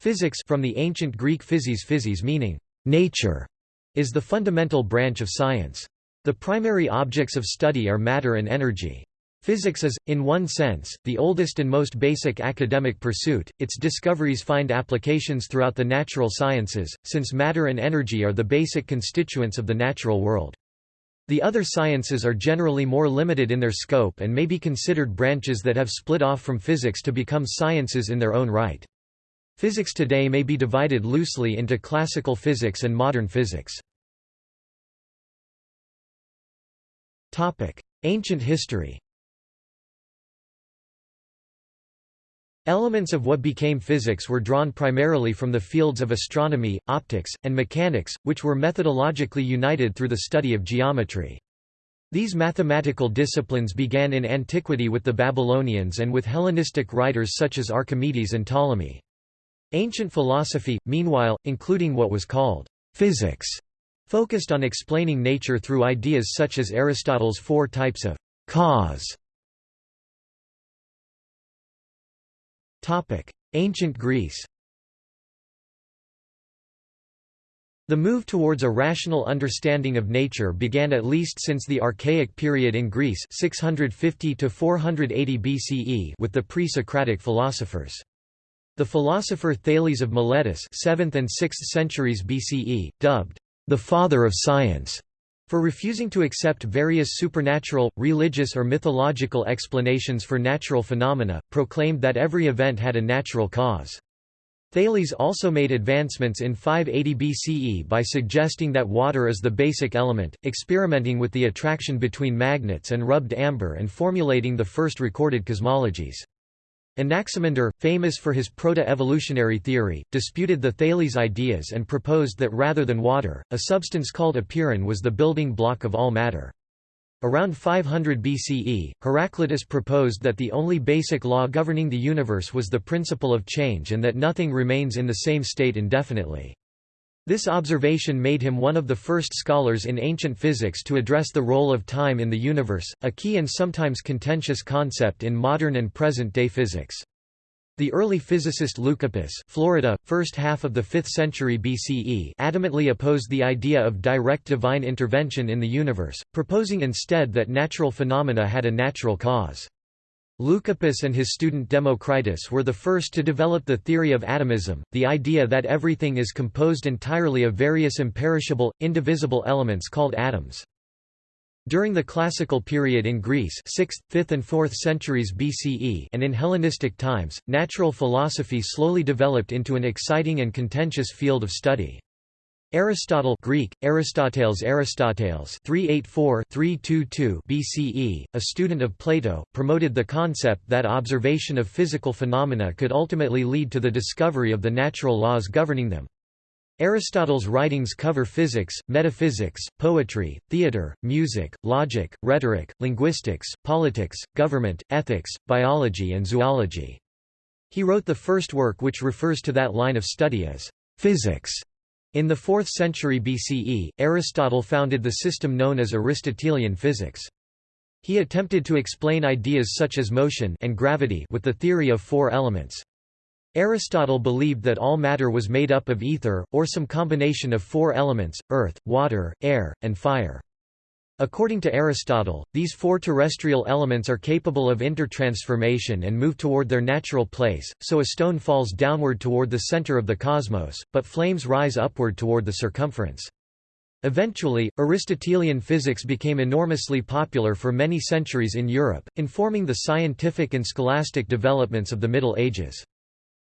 Physics from the ancient Greek physis physis meaning nature is the fundamental branch of science. The primary objects of study are matter and energy. Physics is, in one sense, the oldest and most basic academic pursuit. Its discoveries find applications throughout the natural sciences, since matter and energy are the basic constituents of the natural world. The other sciences are generally more limited in their scope and may be considered branches that have split off from physics to become sciences in their own right. Physics today may be divided loosely into classical physics and modern physics. Ancient history Elements of what became physics were drawn primarily from the fields of astronomy, optics, and mechanics, which were methodologically united through the study of geometry. These mathematical disciplines began in antiquity with the Babylonians and with Hellenistic writers such as Archimedes and Ptolemy. Ancient philosophy, meanwhile, including what was called physics, focused on explaining nature through ideas such as Aristotle's four types of cause Ancient Greece The move towards a rational understanding of nature began at least since the Archaic period in Greece 650 to 480 BCE with the pre-Socratic philosophers. The philosopher Thales of Miletus 7th and 6th centuries BCE, dubbed the father of science, for refusing to accept various supernatural, religious or mythological explanations for natural phenomena, proclaimed that every event had a natural cause. Thales also made advancements in 580 BCE by suggesting that water is the basic element, experimenting with the attraction between magnets and rubbed amber and formulating the first recorded cosmologies. Anaximander, famous for his proto-evolutionary theory, disputed the Thales ideas and proposed that rather than water, a substance called apeiron was the building block of all matter. Around 500 BCE, Heraclitus proposed that the only basic law governing the universe was the principle of change and that nothing remains in the same state indefinitely. This observation made him one of the first scholars in ancient physics to address the role of time in the universe, a key and sometimes contentious concept in modern and present-day physics. The early physicist Leucippus Florida, first half of the 5th century BCE adamantly opposed the idea of direct divine intervention in the universe, proposing instead that natural phenomena had a natural cause. Leucippus and his student Democritus were the first to develop the theory of atomism, the idea that everything is composed entirely of various imperishable, indivisible elements called atoms. During the classical period in Greece 6th, 5th and 4th centuries BCE and in Hellenistic times, natural philosophy slowly developed into an exciting and contentious field of study. Aristotle Greek, Aristoteles Aristoteles 384-322 BCE, a student of Plato, promoted the concept that observation of physical phenomena could ultimately lead to the discovery of the natural laws governing them. Aristotle's writings cover physics, metaphysics, poetry, theatre, music, logic, rhetoric, linguistics, politics, government, ethics, biology and zoology. He wrote the first work which refers to that line of study as physics. In the 4th century BCE, Aristotle founded the system known as Aristotelian physics. He attempted to explain ideas such as motion and gravity with the theory of four elements. Aristotle believed that all matter was made up of ether, or some combination of four elements, earth, water, air, and fire. According to Aristotle, these four terrestrial elements are capable of intertransformation and move toward their natural place, so a stone falls downward toward the center of the cosmos, but flames rise upward toward the circumference. Eventually, Aristotelian physics became enormously popular for many centuries in Europe, informing the scientific and scholastic developments of the Middle Ages.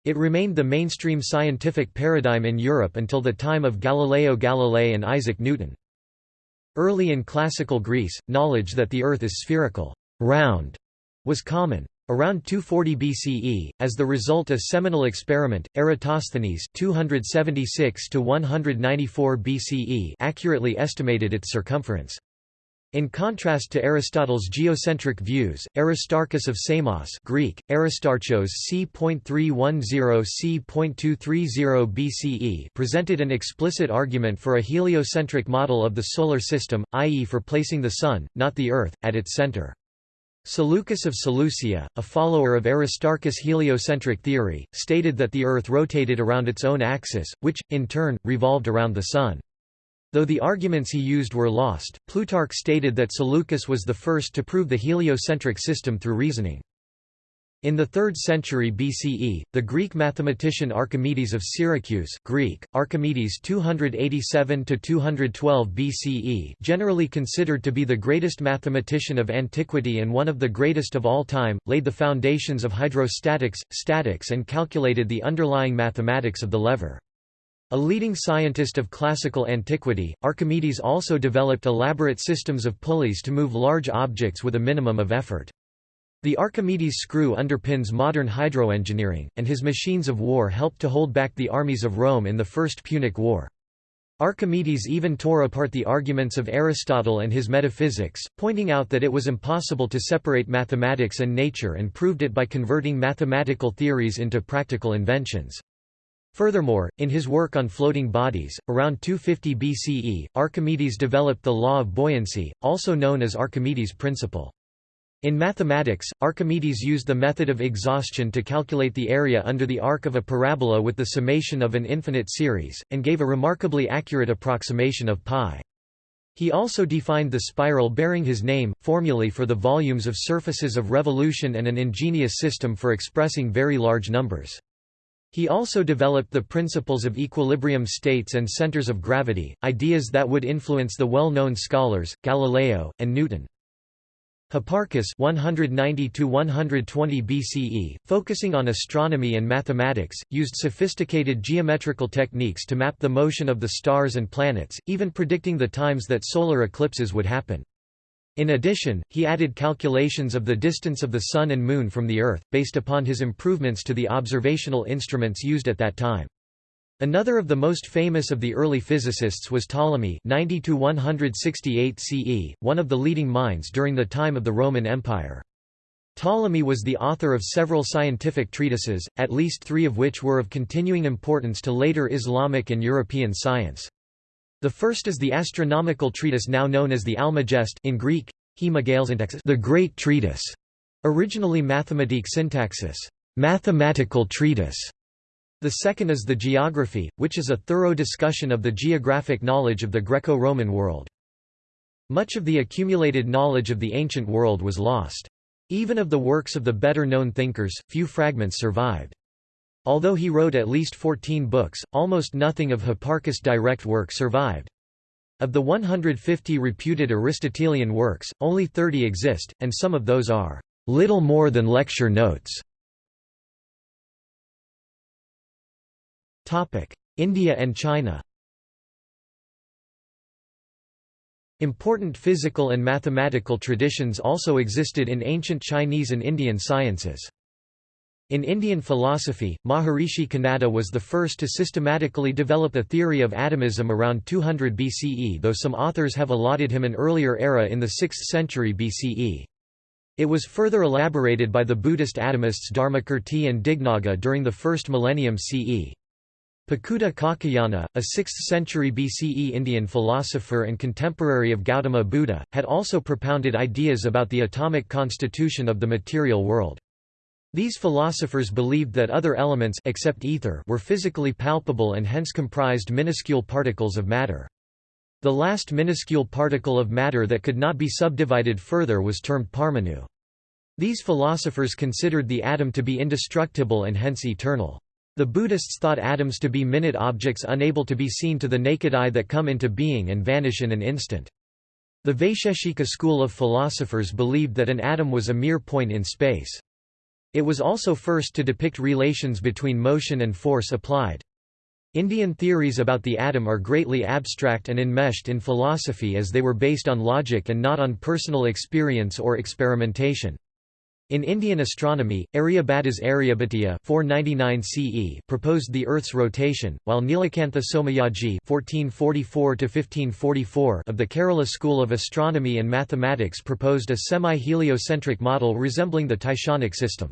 It remained the mainstream scientific paradigm in Europe until the time of Galileo Galilei and Isaac Newton. Early in classical Greece, knowledge that the Earth is spherical round, was common. Around 240 BCE, as the result of seminal experiment, Eratosthenes 276 BCE accurately estimated its circumference. In contrast to Aristotle's geocentric views, Aristarchus of Samos Greek, Aristarchos c.310 c.230 BCE presented an explicit argument for a heliocentric model of the Solar System, i.e. for placing the Sun, not the Earth, at its center. Seleucus of Seleucia, a follower of Aristarchus' heliocentric theory, stated that the Earth rotated around its own axis, which, in turn, revolved around the Sun. Though the arguments he used were lost, Plutarch stated that Seleucus was the first to prove the heliocentric system through reasoning. In the 3rd century BCE, the Greek mathematician Archimedes of Syracuse Greek, Archimedes 287–212 BCE generally considered to be the greatest mathematician of antiquity and one of the greatest of all time, laid the foundations of hydrostatics, statics and calculated the underlying mathematics of the lever. A leading scientist of classical antiquity, Archimedes also developed elaborate systems of pulleys to move large objects with a minimum of effort. The Archimedes screw underpins modern hydroengineering, and his machines of war helped to hold back the armies of Rome in the First Punic War. Archimedes even tore apart the arguments of Aristotle and his metaphysics, pointing out that it was impossible to separate mathematics and nature and proved it by converting mathematical theories into practical inventions. Furthermore, in his work on floating bodies, around 250 BCE, Archimedes developed the law of buoyancy, also known as Archimedes' principle. In mathematics, Archimedes used the method of exhaustion to calculate the area under the arc of a parabola with the summation of an infinite series, and gave a remarkably accurate approximation of pi. He also defined the spiral bearing his name, formulae for the volumes of surfaces of revolution and an ingenious system for expressing very large numbers. He also developed the principles of equilibrium states and centers of gravity, ideas that would influence the well-known scholars, Galileo, and Newton. Hipparchus 190 BCE, focusing on astronomy and mathematics, used sophisticated geometrical techniques to map the motion of the stars and planets, even predicting the times that solar eclipses would happen. In addition, he added calculations of the distance of the Sun and Moon from the Earth, based upon his improvements to the observational instruments used at that time. Another of the most famous of the early physicists was Ptolemy 90 168 CE, one of the leading minds during the time of the Roman Empire. Ptolemy was the author of several scientific treatises, at least three of which were of continuing importance to later Islamic and European science. The first is the astronomical treatise now known as the Almagest in Greek, the Great Treatise, originally Mathematique Syntaxis, mathematical treatise, the second is the geography, which is a thorough discussion of the geographic knowledge of the Greco-Roman world. Much of the accumulated knowledge of the ancient world was lost. Even of the works of the better-known thinkers, few fragments survived. Although he wrote at least 14 books, almost nothing of Hipparchus' direct work survived. Of the 150 reputed Aristotelian works, only 30 exist, and some of those are little more than lecture notes. India and China Important physical and mathematical traditions also existed in ancient Chinese and Indian sciences. In Indian philosophy, Maharishi Kanada was the first to systematically develop a theory of atomism around 200 BCE though some authors have allotted him an earlier era in the 6th century BCE. It was further elaborated by the Buddhist atomists Dharmakirti and Dignaga during the first millennium CE. Pakudha Kaccayana, a 6th-century BCE Indian philosopher and contemporary of Gautama Buddha, had also propounded ideas about the atomic constitution of the material world. These philosophers believed that other elements except ether were physically palpable and hence comprised minuscule particles of matter. The last minuscule particle of matter that could not be subdivided further was termed parmanu. These philosophers considered the atom to be indestructible and hence eternal. The Buddhists thought atoms to be minute objects unable to be seen to the naked eye that come into being and vanish in an instant. The Vaisheshika school of philosophers believed that an atom was a mere point in space. It was also first to depict relations between motion and force applied. Indian theories about the atom are greatly abstract and enmeshed in philosophy as they were based on logic and not on personal experience or experimentation. In Indian astronomy, Aryabhata's Aryabhatiya 499 CE proposed the Earth's rotation, while Nilakantha Somayaji (1444–1544) of the Kerala School of Astronomy and Mathematics proposed a semi-heliocentric model resembling the Tychonic system.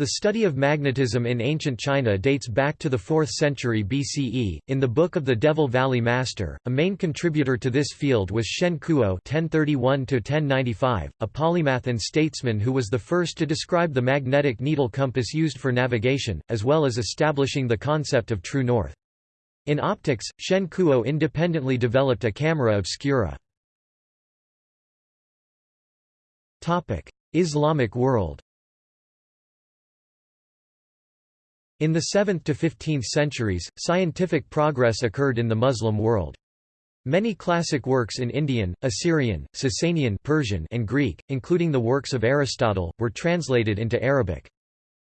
The study of magnetism in ancient China dates back to the 4th century BCE. In the Book of the Devil Valley Master, a main contributor to this field was Shen Kuo (1031–1095), a polymath and statesman who was the first to describe the magnetic needle compass used for navigation, as well as establishing the concept of true north. In optics, Shen Kuo independently developed a camera obscura. Topic: Islamic world. In the 7th to 15th centuries, scientific progress occurred in the Muslim world. Many classic works in Indian, Assyrian, Sasanian Persian and Greek, including the works of Aristotle, were translated into Arabic.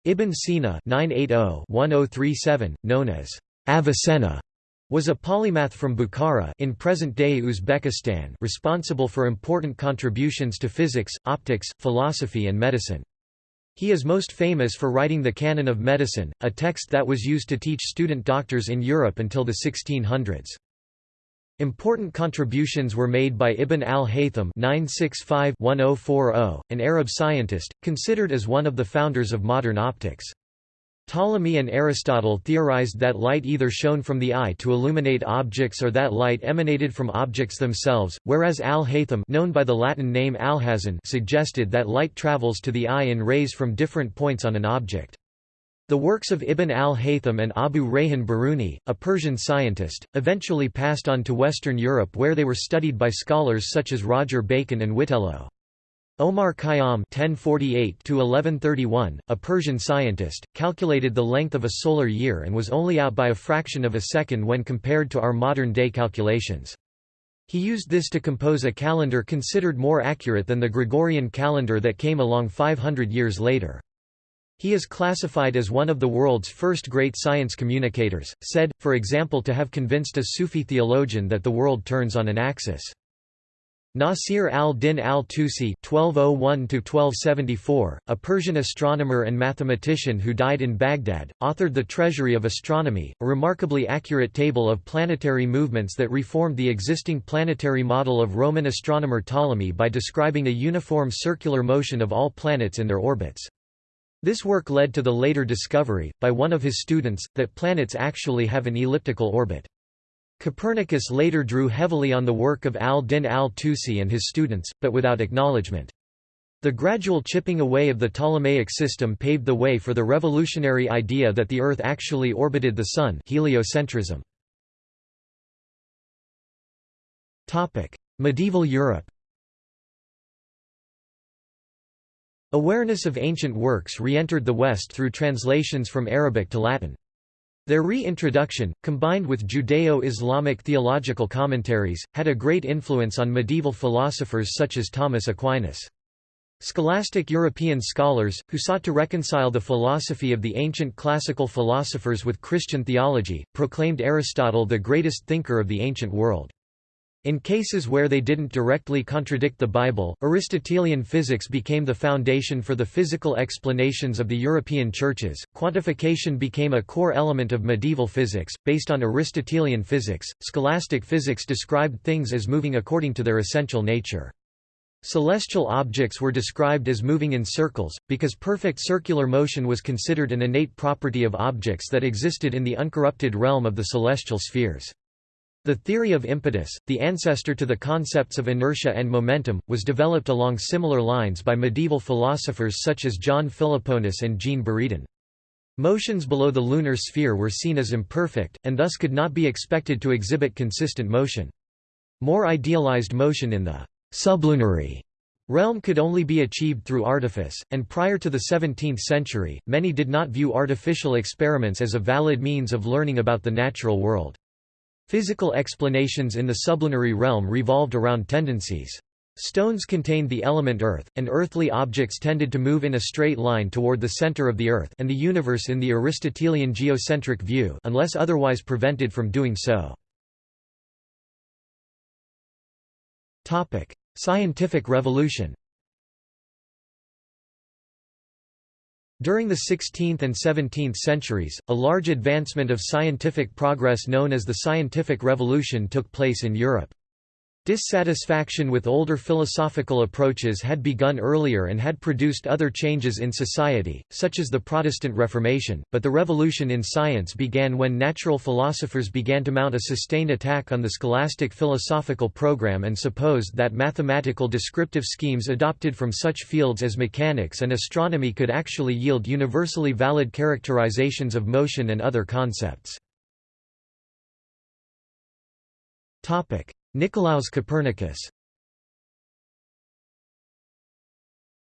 Ibn Sina 980-1037, known as Avicenna, was a polymath from Bukhara in present-day Uzbekistan responsible for important contributions to physics, optics, philosophy and medicine. He is most famous for writing the Canon of Medicine, a text that was used to teach student doctors in Europe until the 1600s. Important contributions were made by Ibn al-Haytham oh oh, an Arab scientist, considered as one of the founders of modern optics. Ptolemy and Aristotle theorized that light either shone from the eye to illuminate objects or that light emanated from objects themselves, whereas al-Haytham known by the Latin name Alhazen suggested that light travels to the eye in rays from different points on an object. The works of Ibn al-Haytham and Abu Rayhan Biruni, a Persian scientist, eventually passed on to Western Europe where they were studied by scholars such as Roger Bacon and Witello. Omar Khayyam (1048–1131), a Persian scientist, calculated the length of a solar year and was only out by a fraction of a second when compared to our modern-day calculations. He used this to compose a calendar considered more accurate than the Gregorian calendar that came along 500 years later. He is classified as one of the world's first great science communicators, said, for example to have convinced a Sufi theologian that the world turns on an axis. Nasir al-Din al-Tusi (1201–1274), a Persian astronomer and mathematician who died in Baghdad, authored the Treasury of Astronomy, a remarkably accurate table of planetary movements that reformed the existing planetary model of Roman astronomer Ptolemy by describing a uniform circular motion of all planets in their orbits. This work led to the later discovery, by one of his students, that planets actually have an elliptical orbit. Copernicus later drew heavily on the work of al-Din al-Tusi and his students, but without acknowledgement. The gradual chipping away of the Ptolemaic system paved the way for the revolutionary idea that the Earth actually orbited the Sun heliocentrism. Medieval Europe Awareness of ancient works re-entered the West through translations from Arabic to Latin. Their reintroduction, combined with Judeo-Islamic theological commentaries, had a great influence on medieval philosophers such as Thomas Aquinas. Scholastic European scholars, who sought to reconcile the philosophy of the ancient classical philosophers with Christian theology, proclaimed Aristotle the greatest thinker of the ancient world. In cases where they didn't directly contradict the Bible, Aristotelian physics became the foundation for the physical explanations of the European churches. Quantification became a core element of medieval physics. Based on Aristotelian physics, scholastic physics described things as moving according to their essential nature. Celestial objects were described as moving in circles, because perfect circular motion was considered an innate property of objects that existed in the uncorrupted realm of the celestial spheres. The theory of impetus, the ancestor to the concepts of inertia and momentum, was developed along similar lines by medieval philosophers such as John Philoponus and Jean Buridan. Motions below the lunar sphere were seen as imperfect, and thus could not be expected to exhibit consistent motion. More idealized motion in the sublunary realm could only be achieved through artifice, and prior to the 17th century, many did not view artificial experiments as a valid means of learning about the natural world. Physical explanations in the sublunary realm revolved around tendencies. Stones contained the element earth, and earthly objects tended to move in a straight line toward the center of the earth and the universe in the Aristotelian geocentric view unless otherwise prevented from doing so. Scientific revolution During the 16th and 17th centuries, a large advancement of scientific progress known as the Scientific Revolution took place in Europe. Dissatisfaction with older philosophical approaches had begun earlier and had produced other changes in society, such as the Protestant Reformation, but the revolution in science began when natural philosophers began to mount a sustained attack on the scholastic philosophical program and supposed that mathematical descriptive schemes adopted from such fields as mechanics and astronomy could actually yield universally valid characterizations of motion and other concepts. Nicolaus Copernicus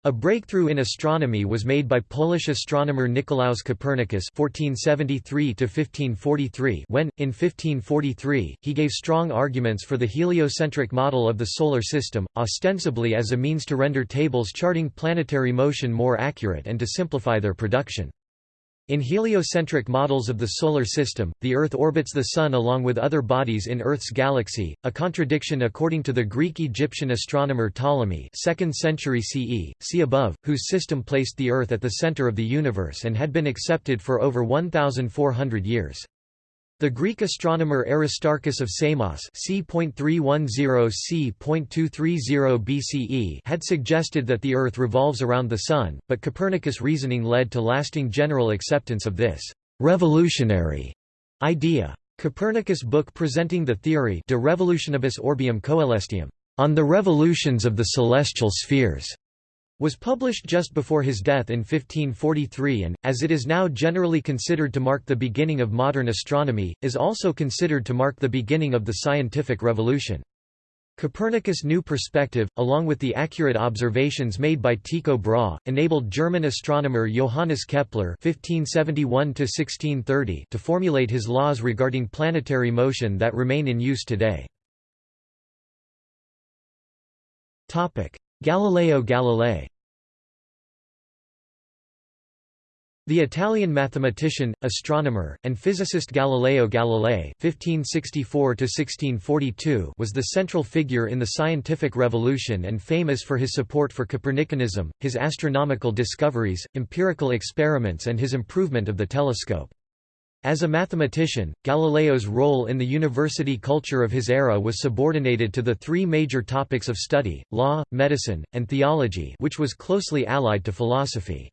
A breakthrough in astronomy was made by Polish astronomer Nicolaus Copernicus (1473–1543) when, in 1543, he gave strong arguments for the heliocentric model of the solar system, ostensibly as a means to render tables charting planetary motion more accurate and to simplify their production. In heliocentric models of the Solar System, the Earth orbits the Sun along with other bodies in Earth's galaxy, a contradiction according to the Greek-Egyptian astronomer Ptolemy 2nd century CE, see above, whose system placed the Earth at the center of the universe and had been accepted for over 1,400 years. The Greek astronomer Aristarchus of Samos c.310 BCE had suggested that the Earth revolves around the Sun, but Copernicus' reasoning led to lasting general acceptance of this «revolutionary» idea. Copernicus' book presenting the theory De Revolutionibus Orbium Coelestium, on the revolutions of the celestial spheres, was published just before his death in 1543 and, as it is now generally considered to mark the beginning of modern astronomy, is also considered to mark the beginning of the scientific revolution. Copernicus' new perspective, along with the accurate observations made by Tycho Brahe, enabled German astronomer Johannes Kepler (1571–1630) to formulate his laws regarding planetary motion that remain in use today. Topic: Galileo Galilei The Italian mathematician, astronomer, and physicist Galileo Galilei (1564–1642) was the central figure in the scientific revolution and famous for his support for Copernicanism, his astronomical discoveries, empirical experiments, and his improvement of the telescope. As a mathematician, Galileo's role in the university culture of his era was subordinated to the three major topics of study, law, medicine, and theology which was closely allied to philosophy.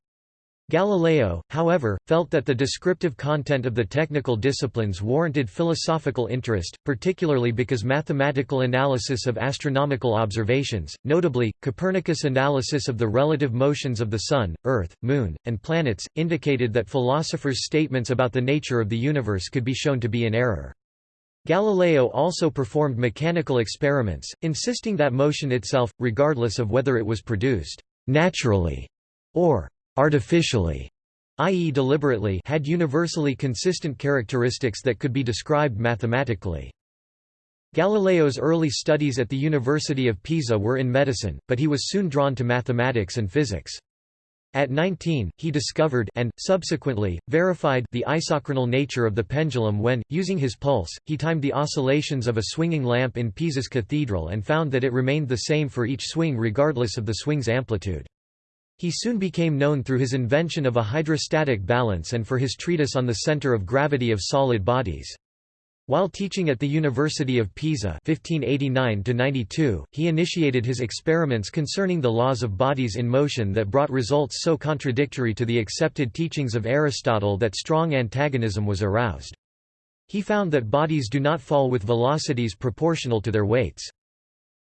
Galileo, however, felt that the descriptive content of the technical disciplines warranted philosophical interest, particularly because mathematical analysis of astronomical observations, notably, Copernicus' analysis of the relative motions of the Sun, Earth, Moon, and planets, indicated that philosophers' statements about the nature of the universe could be shown to be in error. Galileo also performed mechanical experiments, insisting that motion itself, regardless of whether it was produced naturally or artificially, i.e. deliberately had universally consistent characteristics that could be described mathematically. Galileo's early studies at the University of Pisa were in medicine, but he was soon drawn to mathematics and physics. At 19, he discovered and, subsequently, verified the isochronal nature of the pendulum when, using his pulse, he timed the oscillations of a swinging lamp in Pisa's cathedral and found that it remained the same for each swing regardless of the swing's amplitude. He soon became known through his invention of a hydrostatic balance and for his treatise on the center of gravity of solid bodies. While teaching at the University of Pisa 1589 he initiated his experiments concerning the laws of bodies in motion that brought results so contradictory to the accepted teachings of Aristotle that strong antagonism was aroused. He found that bodies do not fall with velocities proportional to their weights.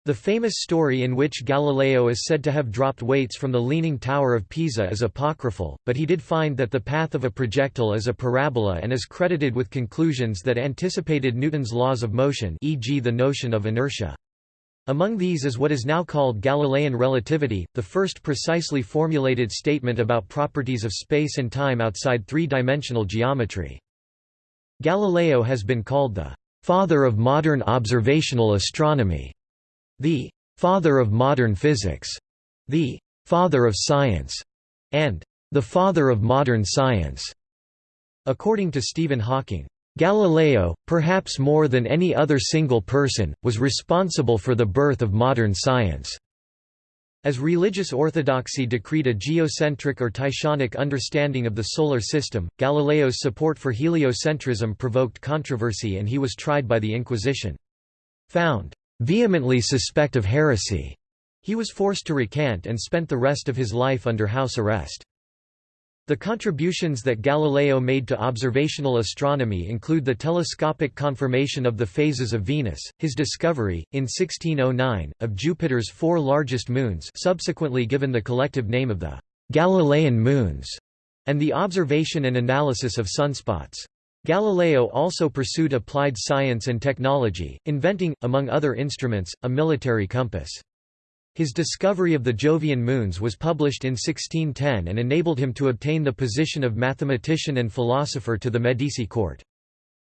The famous story in which Galileo is said to have dropped weights from the Leaning Tower of Pisa is apocryphal, but he did find that the path of a projectile is a parabola and is credited with conclusions that anticipated Newton's laws of motion e.g. the notion of inertia. Among these is what is now called Galilean relativity, the first precisely formulated statement about properties of space and time outside three-dimensional geometry. Galileo has been called the father of modern observational astronomy the «father of modern physics», the «father of science», and «the father of modern science». According to Stephen Hawking, Galileo, perhaps more than any other single person, was responsible for the birth of modern science. As religious orthodoxy decreed a geocentric or Tychonic understanding of the Solar System, Galileo's support for heliocentrism provoked controversy and he was tried by the Inquisition. Found vehemently suspect of heresy. He was forced to recant and spent the rest of his life under house arrest. The contributions that Galileo made to observational astronomy include the telescopic confirmation of the phases of Venus, his discovery, in 1609, of Jupiter's four largest moons subsequently given the collective name of the Galilean moons, and the observation and analysis of sunspots. Galileo also pursued applied science and technology, inventing, among other instruments, a military compass. His discovery of the Jovian moons was published in 1610 and enabled him to obtain the position of mathematician and philosopher to the Medici court.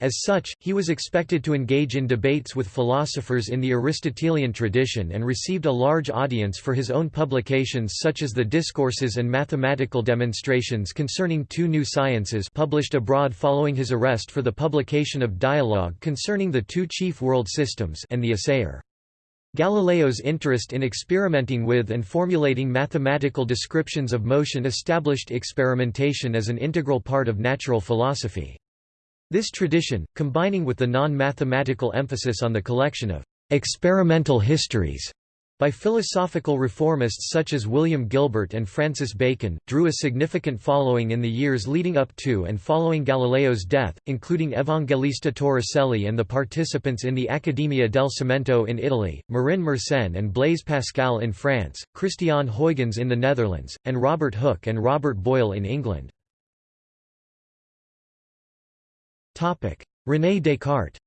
As such, he was expected to engage in debates with philosophers in the Aristotelian tradition and received a large audience for his own publications such as the Discourses and Mathematical Demonstrations concerning two new sciences published abroad following his arrest for the publication of Dialogue concerning the two chief world systems and the Assayer. Galileo's interest in experimenting with and formulating mathematical descriptions of motion established experimentation as an integral part of natural philosophy. This tradition, combining with the non-mathematical emphasis on the collection of experimental histories by philosophical reformists such as William Gilbert and Francis Bacon, drew a significant following in the years leading up to and following Galileo's death, including Evangelista Torricelli and the participants in the Accademia del Cimento in Italy, Marin Mersenne and Blaise Pascal in France, Christiaan Huygens in the Netherlands, and Robert Hooke and Robert Boyle in England. René Descartes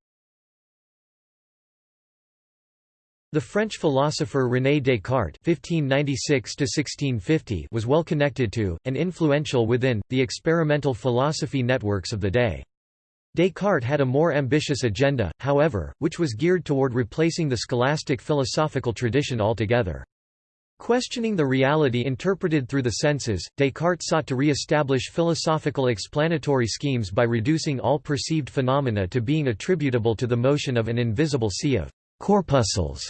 The French philosopher René Descartes (1596–1650) was well connected to, and influential within, the experimental philosophy networks of the day. Descartes had a more ambitious agenda, however, which was geared toward replacing the scholastic philosophical tradition altogether. Questioning the reality interpreted through the senses, Descartes sought to re-establish philosophical explanatory schemes by reducing all perceived phenomena to being attributable to the motion of an invisible sea of corpuscles.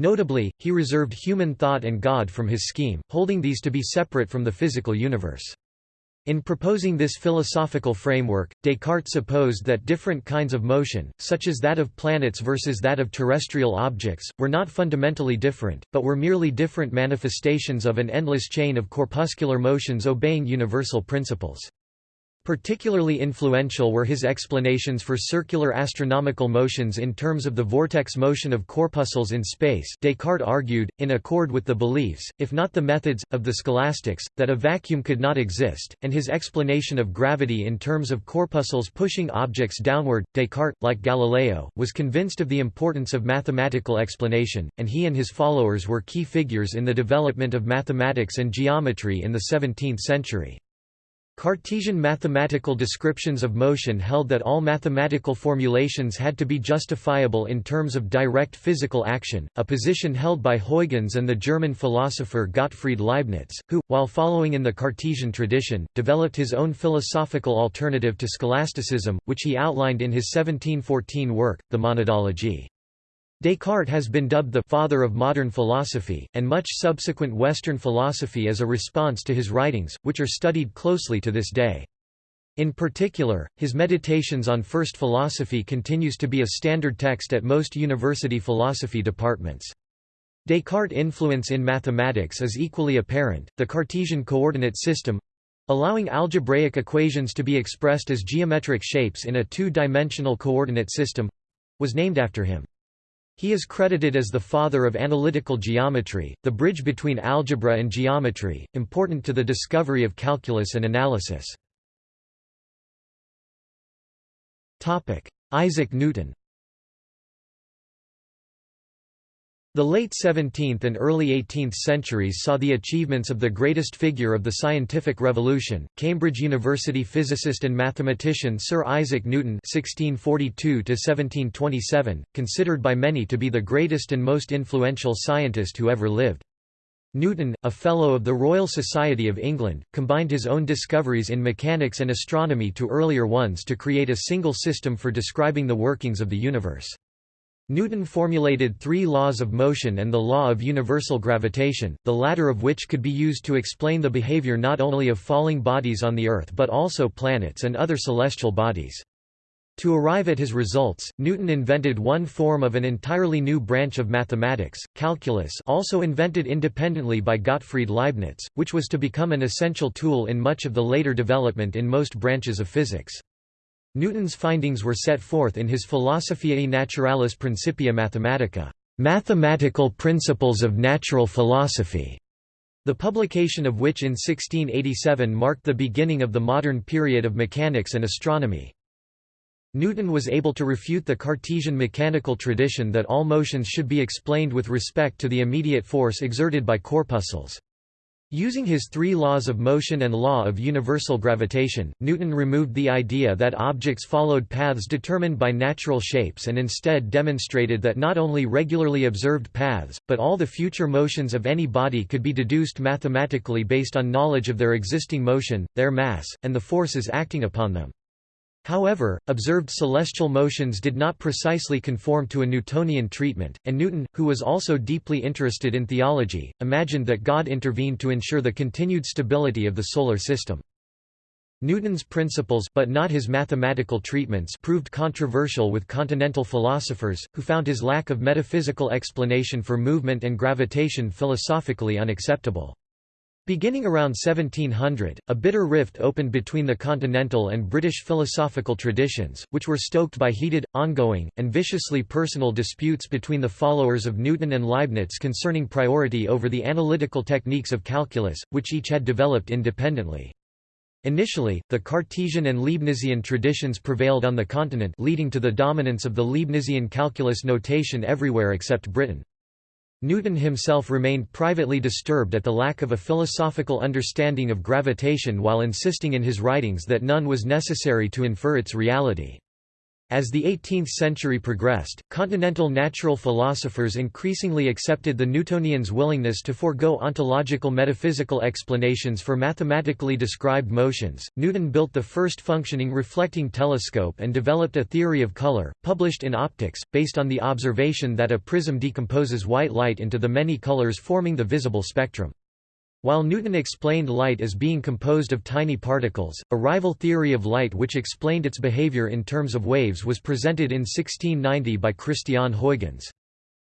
Notably, he reserved human thought and God from his scheme, holding these to be separate from the physical universe. In proposing this philosophical framework, Descartes supposed that different kinds of motion, such as that of planets versus that of terrestrial objects, were not fundamentally different, but were merely different manifestations of an endless chain of corpuscular motions obeying universal principles. Particularly influential were his explanations for circular astronomical motions in terms of the vortex motion of corpuscles in space Descartes argued, in accord with the beliefs, if not the methods, of the scholastics, that a vacuum could not exist, and his explanation of gravity in terms of corpuscles pushing objects downward. Descartes, like Galileo, was convinced of the importance of mathematical explanation, and he and his followers were key figures in the development of mathematics and geometry in the 17th century. Cartesian mathematical descriptions of motion held that all mathematical formulations had to be justifiable in terms of direct physical action, a position held by Huygens and the German philosopher Gottfried Leibniz, who, while following in the Cartesian tradition, developed his own philosophical alternative to scholasticism, which he outlined in his 1714 work, The Monadology. Descartes has been dubbed the «father of modern philosophy», and much subsequent Western philosophy is a response to his writings, which are studied closely to this day. In particular, his Meditations on First Philosophy continues to be a standard text at most university philosophy departments. Descartes' influence in mathematics is equally apparent. The Cartesian coordinate system allowing algebraic equations to be expressed as geometric shapes in a two-dimensional coordinate system was named after him. He is credited as the father of analytical geometry, the bridge between algebra and geometry, important to the discovery of calculus and analysis. Isaac Newton The late 17th and early 18th centuries saw the achievements of the greatest figure of the scientific revolution, Cambridge University physicist and mathematician Sir Isaac Newton (1642–1727), considered by many to be the greatest and most influential scientist who ever lived. Newton, a Fellow of the Royal Society of England, combined his own discoveries in mechanics and astronomy to earlier ones to create a single system for describing the workings of the universe. Newton formulated three laws of motion and the law of universal gravitation, the latter of which could be used to explain the behavior not only of falling bodies on the Earth but also planets and other celestial bodies. To arrive at his results, Newton invented one form of an entirely new branch of mathematics, calculus also invented independently by Gottfried Leibniz, which was to become an essential tool in much of the later development in most branches of physics. Newton's findings were set forth in his Philosophiae Naturalis Principia Mathematica, Mathematical Principles of Natural Philosophy, the publication of which in 1687 marked the beginning of the modern period of mechanics and astronomy. Newton was able to refute the Cartesian mechanical tradition that all motions should be explained with respect to the immediate force exerted by corpuscles. Using his three laws of motion and law of universal gravitation, Newton removed the idea that objects followed paths determined by natural shapes and instead demonstrated that not only regularly observed paths, but all the future motions of any body could be deduced mathematically based on knowledge of their existing motion, their mass, and the forces acting upon them. However, observed celestial motions did not precisely conform to a Newtonian treatment, and Newton, who was also deeply interested in theology, imagined that God intervened to ensure the continued stability of the solar system. Newton's principles but not his mathematical treatments proved controversial with continental philosophers, who found his lack of metaphysical explanation for movement and gravitation philosophically unacceptable. Beginning around 1700, a bitter rift opened between the continental and British philosophical traditions, which were stoked by heated, ongoing, and viciously personal disputes between the followers of Newton and Leibniz concerning priority over the analytical techniques of calculus, which each had developed independently. Initially, the Cartesian and Leibnizian traditions prevailed on the continent leading to the dominance of the Leibnizian calculus notation everywhere except Britain. Newton himself remained privately disturbed at the lack of a philosophical understanding of gravitation while insisting in his writings that none was necessary to infer its reality. As the 18th century progressed, continental natural philosophers increasingly accepted the Newtonians' willingness to forego ontological metaphysical explanations for mathematically described motions. Newton built the first functioning reflecting telescope and developed a theory of color, published in Opticks, based on the observation that a prism decomposes white light into the many colors forming the visible spectrum. While Newton explained light as being composed of tiny particles, a rival theory of light which explained its behavior in terms of waves was presented in 1690 by Christiaan Huygens.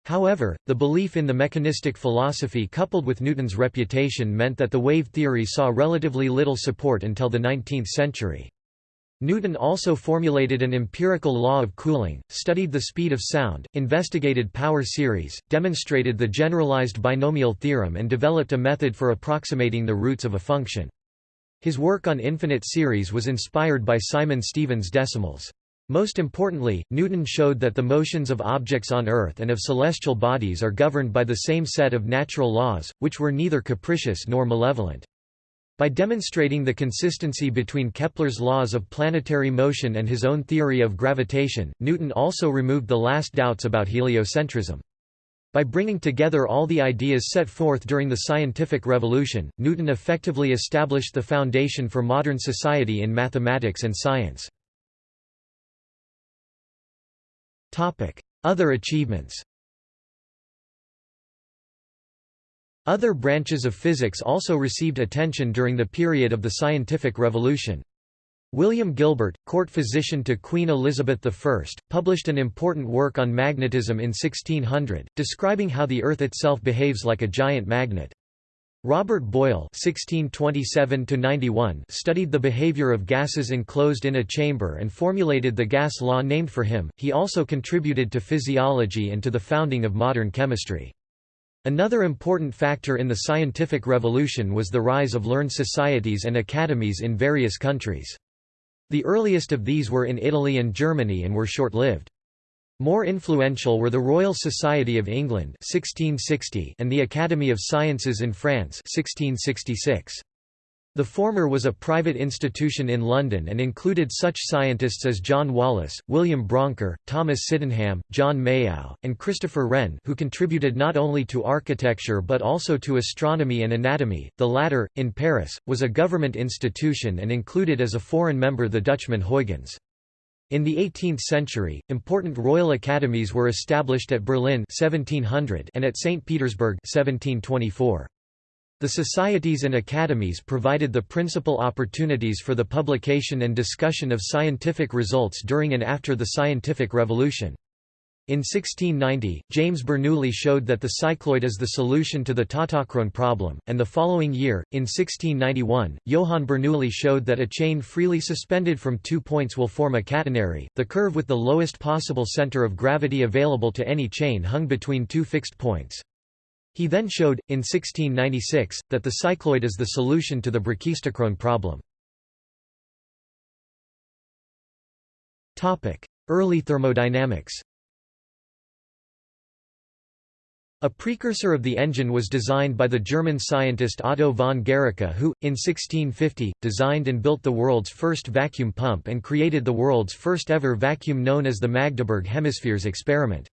However, the belief in the mechanistic philosophy coupled with Newton's reputation meant that the wave theory saw relatively little support until the 19th century. Newton also formulated an empirical law of cooling, studied the speed of sound, investigated power series, demonstrated the generalized binomial theorem and developed a method for approximating the roots of a function. His work on infinite series was inspired by Simon Stevin's decimals. Most importantly, Newton showed that the motions of objects on Earth and of celestial bodies are governed by the same set of natural laws, which were neither capricious nor malevolent. By demonstrating the consistency between Kepler's laws of planetary motion and his own theory of gravitation, Newton also removed the last doubts about heliocentrism. By bringing together all the ideas set forth during the scientific revolution, Newton effectively established the foundation for modern society in mathematics and science. Other achievements Other branches of physics also received attention during the period of the scientific revolution. William Gilbert, court physician to Queen Elizabeth I, published an important work on magnetism in 1600, describing how the Earth itself behaves like a giant magnet. Robert Boyle (1627–91) studied the behavior of gases enclosed in a chamber and formulated the gas law named for him. He also contributed to physiology and to the founding of modern chemistry. Another important factor in the scientific revolution was the rise of learned societies and academies in various countries. The earliest of these were in Italy and Germany and were short-lived. More influential were the Royal Society of England 1660 and the Academy of Sciences in France 1666. The former was a private institution in London and included such scientists as John Wallis, William Brouncker, Thomas Sydenham, John Mayow, and Christopher Wren who contributed not only to architecture but also to astronomy and anatomy. The latter, in Paris, was a government institution and included as a foreign member the Dutchman Huygens. In the 18th century, important royal academies were established at Berlin 1700 and at St. Petersburg 1724. The societies and academies provided the principal opportunities for the publication and discussion of scientific results during and after the scientific revolution. In 1690, James Bernoulli showed that the cycloid is the solution to the tautochrone problem, and the following year, in 1691, Johann Bernoulli showed that a chain freely suspended from two points will form a catenary. The curve with the lowest possible center of gravity available to any chain hung between two fixed points. He then showed, in 1696, that the cycloid is the solution to the brachistochrone problem. Early thermodynamics A precursor of the engine was designed by the German scientist Otto von Guericke who, in 1650, designed and built the world's first vacuum pump and created the world's first ever vacuum known as the Magdeburg Hemispheres experiment.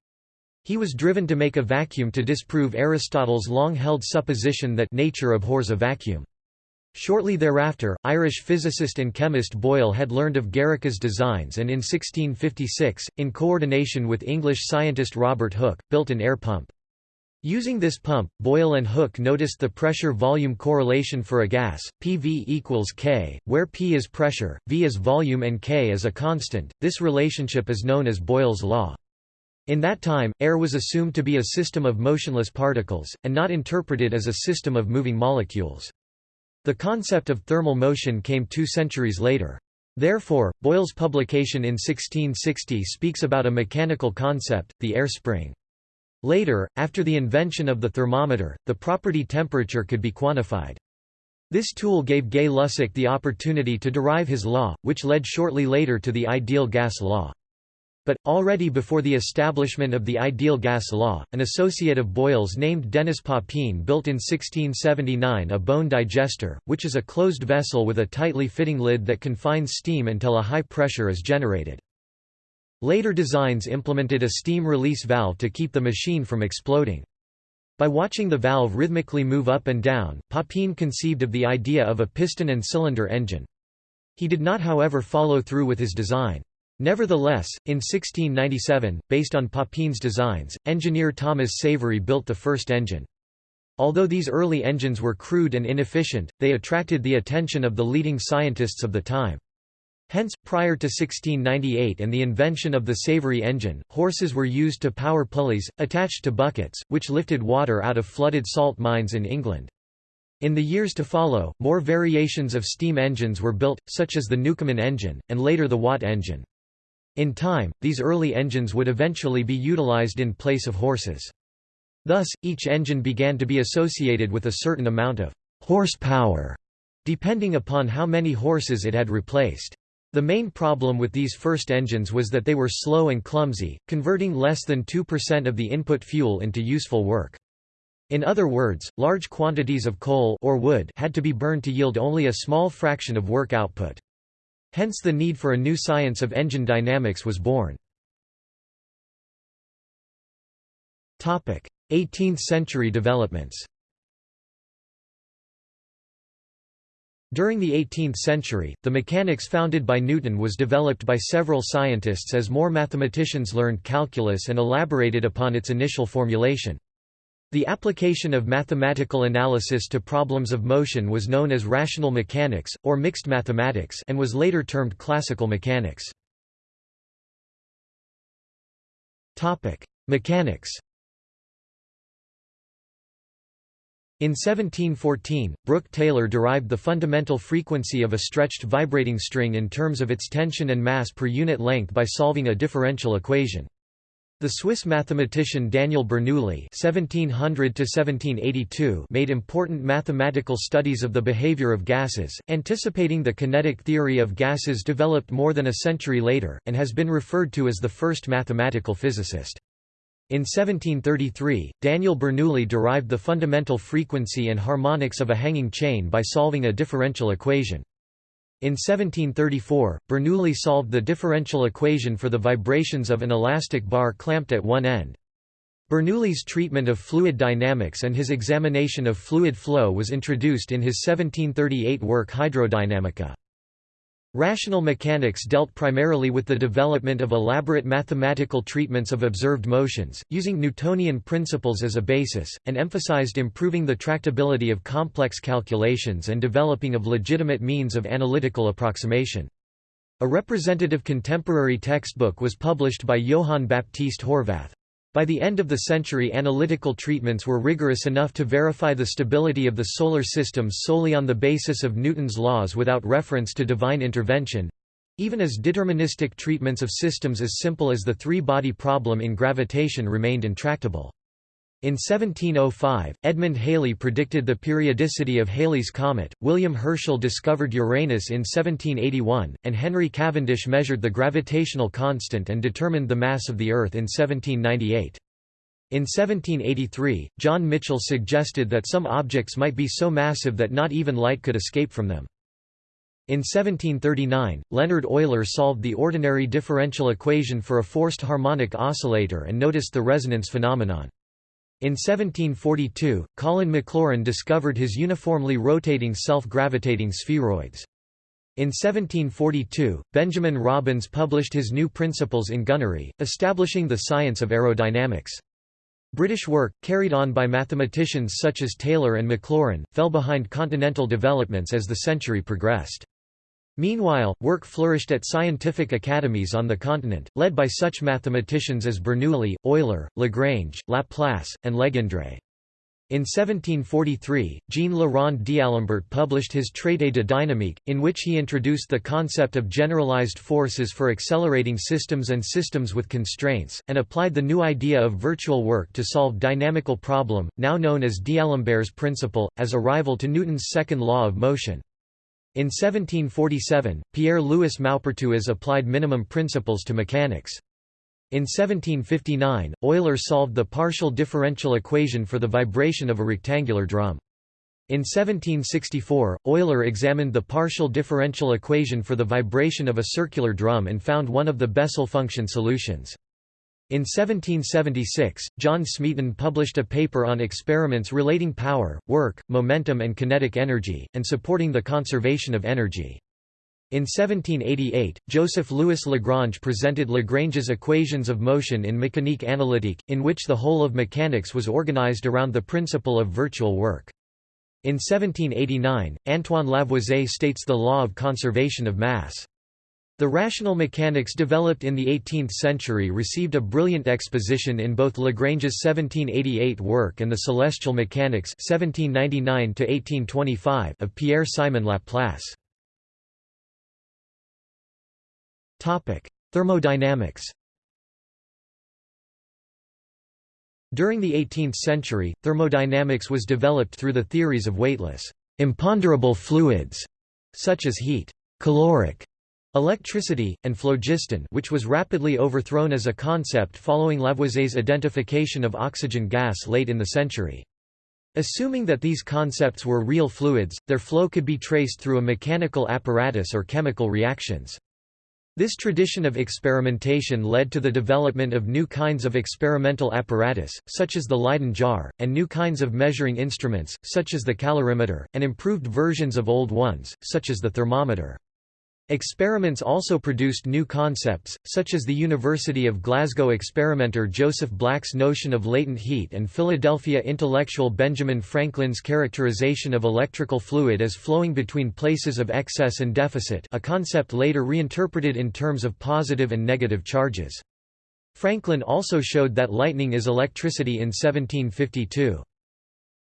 He was driven to make a vacuum to disprove Aristotle's long-held supposition that nature abhors a vacuum. Shortly thereafter, Irish physicist and chemist Boyle had learned of Guericke's designs and in 1656, in coordination with English scientist Robert Hooke, built an air pump. Using this pump, Boyle and Hooke noticed the pressure-volume correlation for a gas, PV equals K, where P is pressure, V is volume and K is a constant. This relationship is known as Boyle's law. In that time, air was assumed to be a system of motionless particles, and not interpreted as a system of moving molecules. The concept of thermal motion came two centuries later. Therefore, Boyle's publication in 1660 speaks about a mechanical concept, the air spring. Later, after the invention of the thermometer, the property temperature could be quantified. This tool gave Gay-Lussac the opportunity to derive his law, which led shortly later to the ideal gas law. But, already before the establishment of the ideal gas law, an associate of Boyle's named Denis Papin built in 1679 a bone digester, which is a closed vessel with a tightly fitting lid that confines steam until a high pressure is generated. Later designs implemented a steam release valve to keep the machine from exploding. By watching the valve rhythmically move up and down, Papin conceived of the idea of a piston and cylinder engine. He did not however follow through with his design. Nevertheless, in 1697, based on Papin's designs, engineer Thomas Savery built the first engine. Although these early engines were crude and inefficient, they attracted the attention of the leading scientists of the time. Hence, prior to 1698 and the invention of the Savery engine, horses were used to power pulleys, attached to buckets, which lifted water out of flooded salt mines in England. In the years to follow, more variations of steam engines were built, such as the Newcomen engine, and later the Watt engine. In time, these early engines would eventually be utilized in place of horses. Thus, each engine began to be associated with a certain amount of horsepower, depending upon how many horses it had replaced. The main problem with these first engines was that they were slow and clumsy, converting less than 2% of the input fuel into useful work. In other words, large quantities of coal or wood had to be burned to yield only a small fraction of work output. Hence the need for a new science of engine dynamics was born. 18th century developments During the 18th century, the mechanics founded by Newton was developed by several scientists as more mathematicians learned calculus and elaborated upon its initial formulation. The application of mathematical analysis to problems of motion was known as rational mechanics, or mixed mathematics and was later termed classical mechanics. Mechanics In 1714, Brook Taylor derived the fundamental frequency of a stretched vibrating string in terms of its tension and mass per unit length by solving a differential equation. The Swiss mathematician Daniel Bernoulli (1700–1782) made important mathematical studies of the behavior of gases, anticipating the kinetic theory of gases developed more than a century later, and has been referred to as the first mathematical physicist. In 1733, Daniel Bernoulli derived the fundamental frequency and harmonics of a hanging chain by solving a differential equation. In 1734, Bernoulli solved the differential equation for the vibrations of an elastic bar clamped at one end. Bernoulli's treatment of fluid dynamics and his examination of fluid flow was introduced in his 1738 work Hydrodynamica. Rational mechanics dealt primarily with the development of elaborate mathematical treatments of observed motions, using Newtonian principles as a basis, and emphasized improving the tractability of complex calculations and developing of legitimate means of analytical approximation. A representative contemporary textbook was published by Johann Baptist Horvath. By the end of the century analytical treatments were rigorous enough to verify the stability of the solar system solely on the basis of Newton's laws without reference to divine intervention—even as deterministic treatments of systems as simple as the three-body problem in gravitation remained intractable. In 1705, Edmund Halley predicted the periodicity of Halley's comet, William Herschel discovered Uranus in 1781, and Henry Cavendish measured the gravitational constant and determined the mass of the Earth in 1798. In 1783, John Michell suggested that some objects might be so massive that not even light could escape from them. In 1739, Leonhard Euler solved the ordinary differential equation for a forced harmonic oscillator and noticed the resonance phenomenon. In 1742, Colin Maclaurin discovered his uniformly rotating self-gravitating spheroids. In 1742, Benjamin Robins published his new principles in gunnery, establishing the science of aerodynamics. British work, carried on by mathematicians such as Taylor and Maclaurin, fell behind continental developments as the century progressed. Meanwhile, work flourished at scientific academies on the continent, led by such mathematicians as Bernoulli, Euler, Lagrange, Laplace, and Legendre. In 1743, Jean-Le-Rond d'Alembert published his Traité de dynamique, in which he introduced the concept of generalized forces for accelerating systems and systems with constraints, and applied the new idea of virtual work to solve dynamical problem, now known as d'Alembert's principle, as a rival to Newton's second law of motion. In 1747, Pierre-Louis Maupertuis applied minimum principles to mechanics. In 1759, Euler solved the partial differential equation for the vibration of a rectangular drum. In 1764, Euler examined the partial differential equation for the vibration of a circular drum and found one of the Bessel function solutions. In 1776, John Smeaton published a paper on experiments relating power, work, momentum and kinetic energy, and supporting the conservation of energy. In 1788, Joseph Louis Lagrange presented Lagrange's equations of motion in Mécanique analytique, in which the whole of mechanics was organized around the principle of virtual work. In 1789, Antoine Lavoisier states the law of conservation of mass. The rational mechanics developed in the 18th century received a brilliant exposition in both Lagrange's 1788 work and the Celestial Mechanics 1799 of Pierre-Simon Laplace. Thermodynamics During the 18th century, thermodynamics was developed through the theories of weightless, imponderable fluids, such as heat, caloric, Electricity, and phlogiston which was rapidly overthrown as a concept following Lavoisier's identification of oxygen gas late in the century. Assuming that these concepts were real fluids, their flow could be traced through a mechanical apparatus or chemical reactions. This tradition of experimentation led to the development of new kinds of experimental apparatus, such as the Leyden jar, and new kinds of measuring instruments, such as the calorimeter, and improved versions of old ones, such as the thermometer. Experiments also produced new concepts, such as the University of Glasgow experimenter Joseph Black's notion of latent heat and Philadelphia intellectual Benjamin Franklin's characterization of electrical fluid as flowing between places of excess and deficit a concept later reinterpreted in terms of positive and negative charges. Franklin also showed that lightning is electricity in 1752.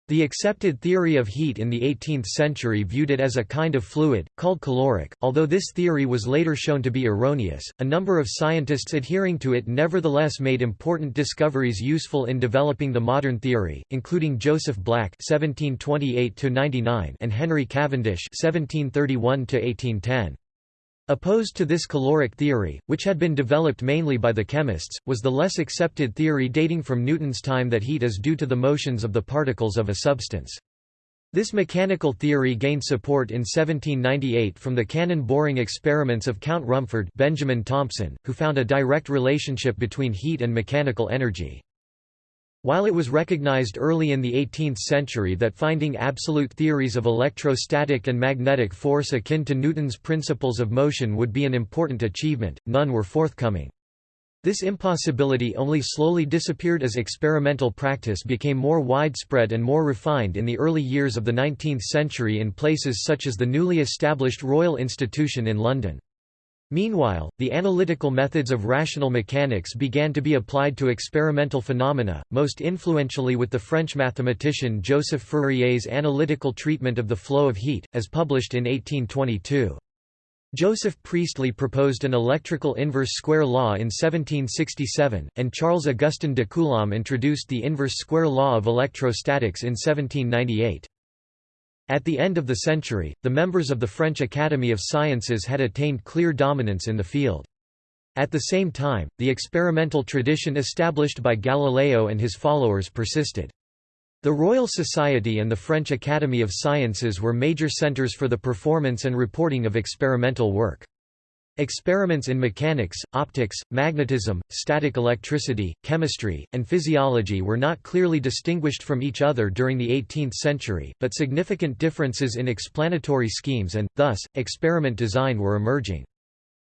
The accepted theory of heat in the 18th century viewed it as a kind of fluid, called caloric. Although this theory was later shown to be erroneous, a number of scientists adhering to it nevertheless made important discoveries useful in developing the modern theory, including Joseph Black (1728–99) and Henry Cavendish (1731–1810). Opposed to this caloric theory, which had been developed mainly by the chemists, was the less accepted theory dating from Newton's time that heat is due to the motions of the particles of a substance. This mechanical theory gained support in 1798 from the cannon boring experiments of Count Rumford Benjamin Thompson, who found a direct relationship between heat and mechanical energy. While it was recognized early in the 18th century that finding absolute theories of electrostatic and magnetic force akin to Newton's principles of motion would be an important achievement, none were forthcoming. This impossibility only slowly disappeared as experimental practice became more widespread and more refined in the early years of the 19th century in places such as the newly established Royal Institution in London. Meanwhile, the analytical methods of rational mechanics began to be applied to experimental phenomena, most influentially with the French mathematician Joseph Fourier's analytical treatment of the flow of heat, as published in 1822. Joseph Priestley proposed an electrical inverse square law in 1767, and Charles Augustin de Coulomb introduced the inverse square law of electrostatics in 1798. At the end of the century, the members of the French Academy of Sciences had attained clear dominance in the field. At the same time, the experimental tradition established by Galileo and his followers persisted. The Royal Society and the French Academy of Sciences were major centres for the performance and reporting of experimental work. Experiments in mechanics, optics, magnetism, static electricity, chemistry, and physiology were not clearly distinguished from each other during the 18th century, but significant differences in explanatory schemes and, thus, experiment design were emerging.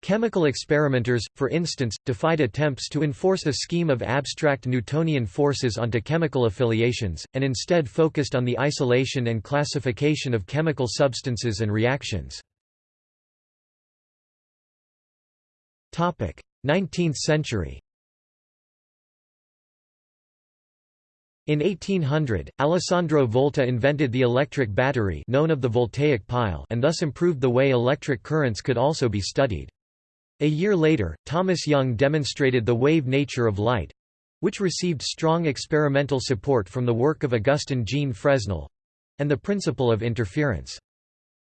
Chemical experimenters, for instance, defied attempts to enforce a scheme of abstract Newtonian forces onto chemical affiliations, and instead focused on the isolation and classification of chemical substances and reactions. 19th century In 1800, Alessandro Volta invented the electric battery known of the voltaic pile and thus improved the way electric currents could also be studied. A year later, Thomas Young demonstrated the wave nature of light—which received strong experimental support from the work of Augustin Jean Fresnel—and the principle of interference.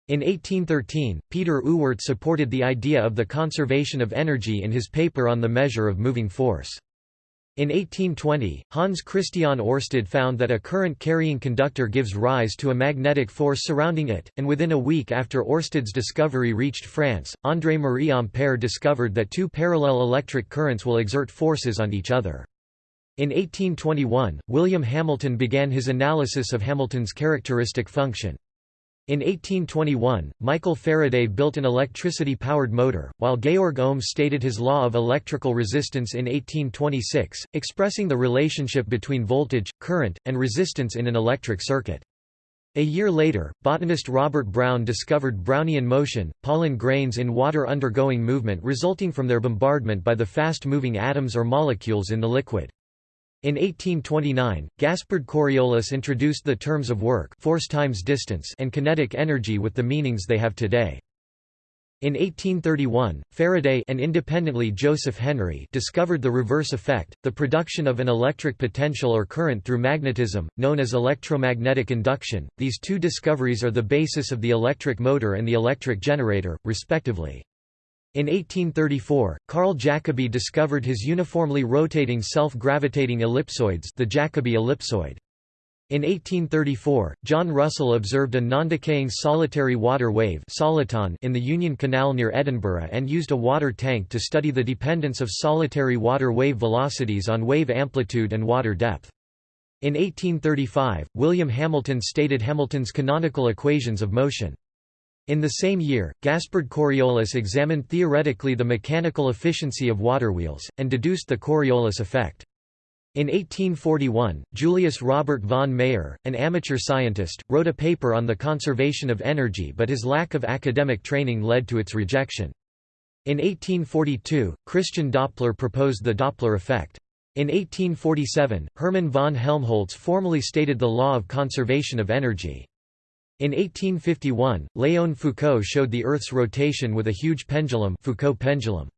In 1813, Peter Ewart supported the idea of the conservation of energy in his paper on the measure of moving force. In 1820, Hans Christian Ørsted found that a current-carrying conductor gives rise to a magnetic force surrounding it, and within a week after Ørsted's discovery reached France, André-Marie Ampère discovered that two parallel electric currents will exert forces on each other. In 1821, William Hamilton began his analysis of Hamilton's characteristic function. In 1821, Michael Faraday built an electricity-powered motor, while Georg Ohm stated his law of electrical resistance in 1826, expressing the relationship between voltage, current, and resistance in an electric circuit. A year later, botanist Robert Brown discovered Brownian motion, pollen grains in water undergoing movement resulting from their bombardment by the fast-moving atoms or molecules in the liquid. In 1829, Gaspard Coriolis introduced the terms of work force times distance and kinetic energy with the meanings they have today. In 1831, Faraday and independently Joseph Henry discovered the reverse effect, the production of an electric potential or current through magnetism, known as electromagnetic induction. These two discoveries are the basis of the electric motor and the electric generator, respectively. In 1834, Carl Jacobi discovered his uniformly rotating self-gravitating ellipsoids the Jacobi ellipsoid. In 1834, John Russell observed a non-decaying solitary water wave soliton in the Union Canal near Edinburgh and used a water tank to study the dependence of solitary water wave velocities on wave amplitude and water depth. In 1835, William Hamilton stated Hamilton's canonical equations of motion. In the same year, Gaspard Coriolis examined theoretically the mechanical efficiency of waterwheels, and deduced the Coriolis effect. In 1841, Julius Robert von Mayer, an amateur scientist, wrote a paper on the conservation of energy but his lack of academic training led to its rejection. In 1842, Christian Doppler proposed the Doppler effect. In 1847, Hermann von Helmholtz formally stated the law of conservation of energy. In 1851, Léon Foucault showed the Earth's rotation with a huge pendulum, Foucault pendulum.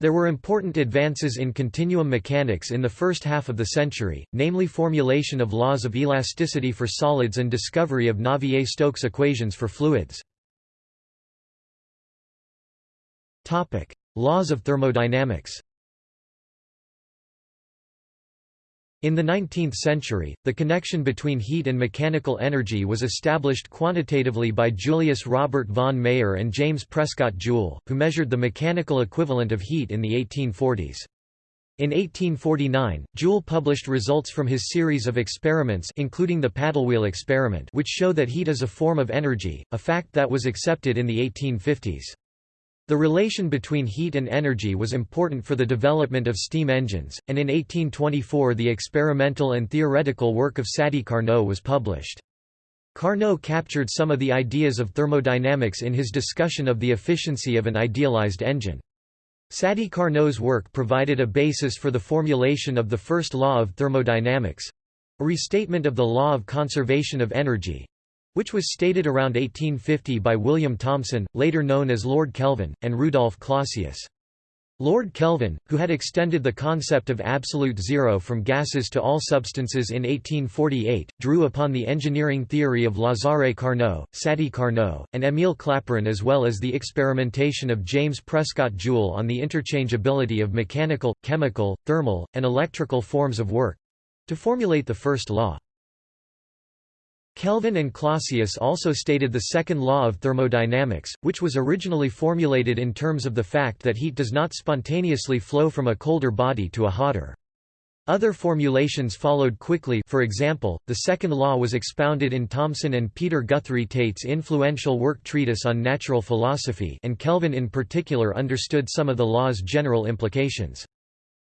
There were important advances in continuum mechanics in the first half of the century, namely formulation of laws of elasticity for solids and discovery of Navier-Stokes equations for fluids. Laws of thermodynamics In the 19th century, the connection between heat and mechanical energy was established quantitatively by Julius Robert von Mayer and James Prescott Joule, who measured the mechanical equivalent of heat in the 1840s. In 1849, Joule published results from his series of experiments including the paddlewheel experiment which show that heat is a form of energy, a fact that was accepted in the 1850s. The relation between heat and energy was important for the development of steam engines, and in 1824 the experimental and theoretical work of Sadi Carnot was published. Carnot captured some of the ideas of thermodynamics in his discussion of the efficiency of an idealized engine. Sadi Carnot's work provided a basis for the formulation of the first law of thermodynamics—a restatement of the law of conservation of energy—which was stated around 1850 by William Thomson, later known as Lord Kelvin, and Rudolf Clausius. Lord Kelvin, who had extended the concept of absolute zero from gases to all substances in 1848, drew upon the engineering theory of Lazare Carnot, Sadi Carnot, and Émile Clapeyron as well as the experimentation of James Prescott Joule on the interchangeability of mechanical, chemical, thermal, and electrical forms of work—to formulate the first law. Kelvin and Clausius also stated the second law of thermodynamics, which was originally formulated in terms of the fact that heat does not spontaneously flow from a colder body to a hotter. Other formulations followed quickly for example, the second law was expounded in Thomson and Peter Guthrie Tait's influential work Treatise on Natural Philosophy and Kelvin in particular understood some of the law's general implications.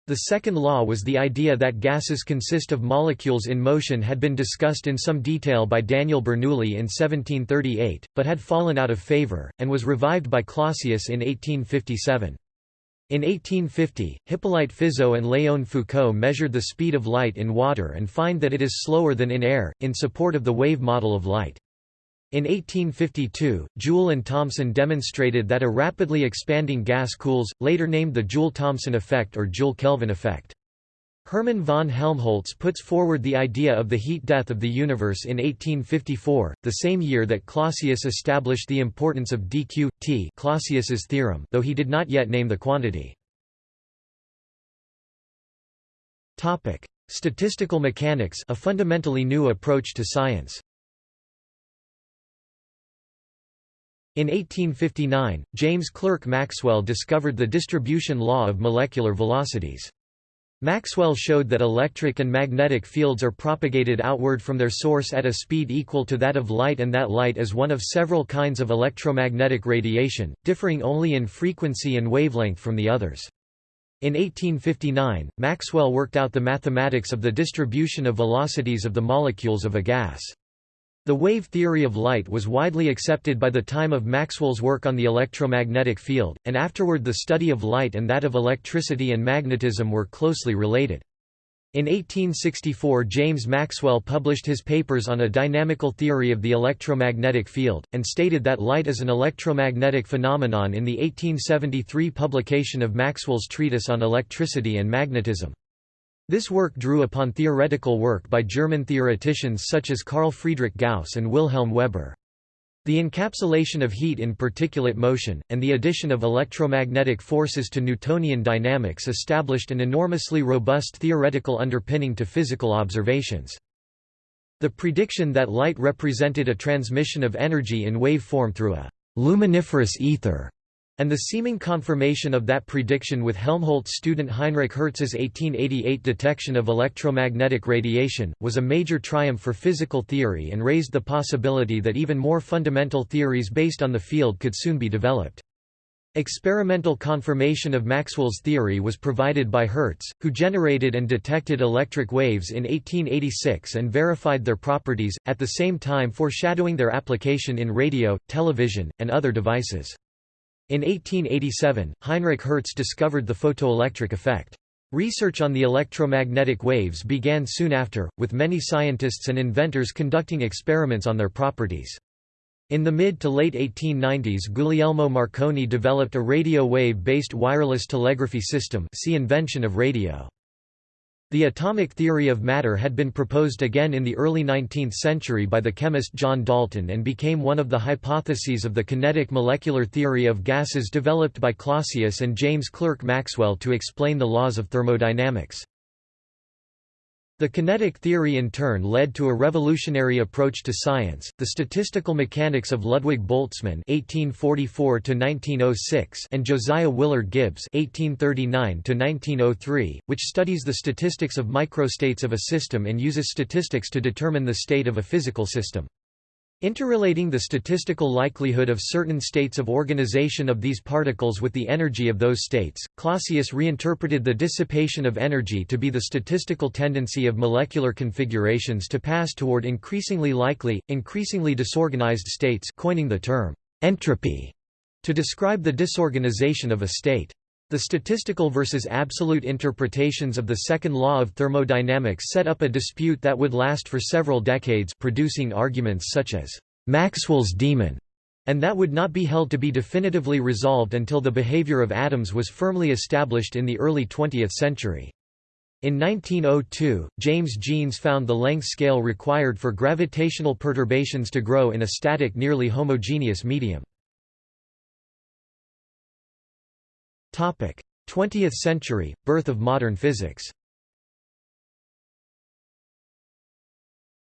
The second law was the idea that gases consist of molecules in motion had been discussed in some detail by Daniel Bernoulli in 1738, but had fallen out of favor, and was revived by Clausius in 1857. In 1850, Hippolyte Fizeau and Léon Foucault measured the speed of light in water and find that it is slower than in air, in support of the wave model of light. In 1852, Joule and Thomson demonstrated that a rapidly expanding gas cools, later named the Joule-Thomson effect or Joule-Kelvin effect. Hermann von Helmholtz puts forward the idea of the heat death of the universe in 1854, the same year that Clausius established the importance of dq t Clausius's theorem, though he did not yet name the quantity. Topic: Statistical mechanics, a fundamentally new approach to science. In 1859, James Clerk Maxwell discovered the distribution law of molecular velocities. Maxwell showed that electric and magnetic fields are propagated outward from their source at a speed equal to that of light and that light is one of several kinds of electromagnetic radiation, differing only in frequency and wavelength from the others. In 1859, Maxwell worked out the mathematics of the distribution of velocities of the molecules of a gas. The wave theory of light was widely accepted by the time of Maxwell's work on the electromagnetic field, and afterward the study of light and that of electricity and magnetism were closely related. In 1864 James Maxwell published his papers on a dynamical theory of the electromagnetic field, and stated that light is an electromagnetic phenomenon in the 1873 publication of Maxwell's treatise on electricity and magnetism. This work drew upon theoretical work by German theoreticians such as Carl Friedrich Gauss and Wilhelm Weber. The encapsulation of heat in particulate motion, and the addition of electromagnetic forces to Newtonian dynamics established an enormously robust theoretical underpinning to physical observations. The prediction that light represented a transmission of energy in wave form through a luminiferous ether and the seeming confirmation of that prediction with Helmholtz student Heinrich Hertz's 1888 detection of electromagnetic radiation, was a major triumph for physical theory and raised the possibility that even more fundamental theories based on the field could soon be developed. Experimental confirmation of Maxwell's theory was provided by Hertz, who generated and detected electric waves in 1886 and verified their properties, at the same time foreshadowing their application in radio, television, and other devices. In 1887, Heinrich Hertz discovered the photoelectric effect. Research on the electromagnetic waves began soon after, with many scientists and inventors conducting experiments on their properties. In the mid to late 1890s Guglielmo Marconi developed a radio wave-based wireless telegraphy system see invention of radio. The atomic theory of matter had been proposed again in the early 19th century by the chemist John Dalton and became one of the hypotheses of the kinetic molecular theory of gases developed by Clausius and James Clerk Maxwell to explain the laws of thermodynamics. The kinetic theory in turn led to a revolutionary approach to science, the statistical mechanics of Ludwig Boltzmann (1844–1906) and Josiah Willard Gibbs (1839–1903), which studies the statistics of microstates of a system and uses statistics to determine the state of a physical system. Interrelating the statistical likelihood of certain states of organization of these particles with the energy of those states, Clausius reinterpreted the dissipation of energy to be the statistical tendency of molecular configurations to pass toward increasingly likely, increasingly disorganized states coining the term entropy to describe the disorganization of a state. The statistical versus absolute interpretations of the second law of thermodynamics set up a dispute that would last for several decades producing arguments such as Maxwell's demon, and that would not be held to be definitively resolved until the behavior of atoms was firmly established in the early 20th century. In 1902, James Jeans found the length scale required for gravitational perturbations to grow in a static nearly homogeneous medium. 20th century, birth of modern physics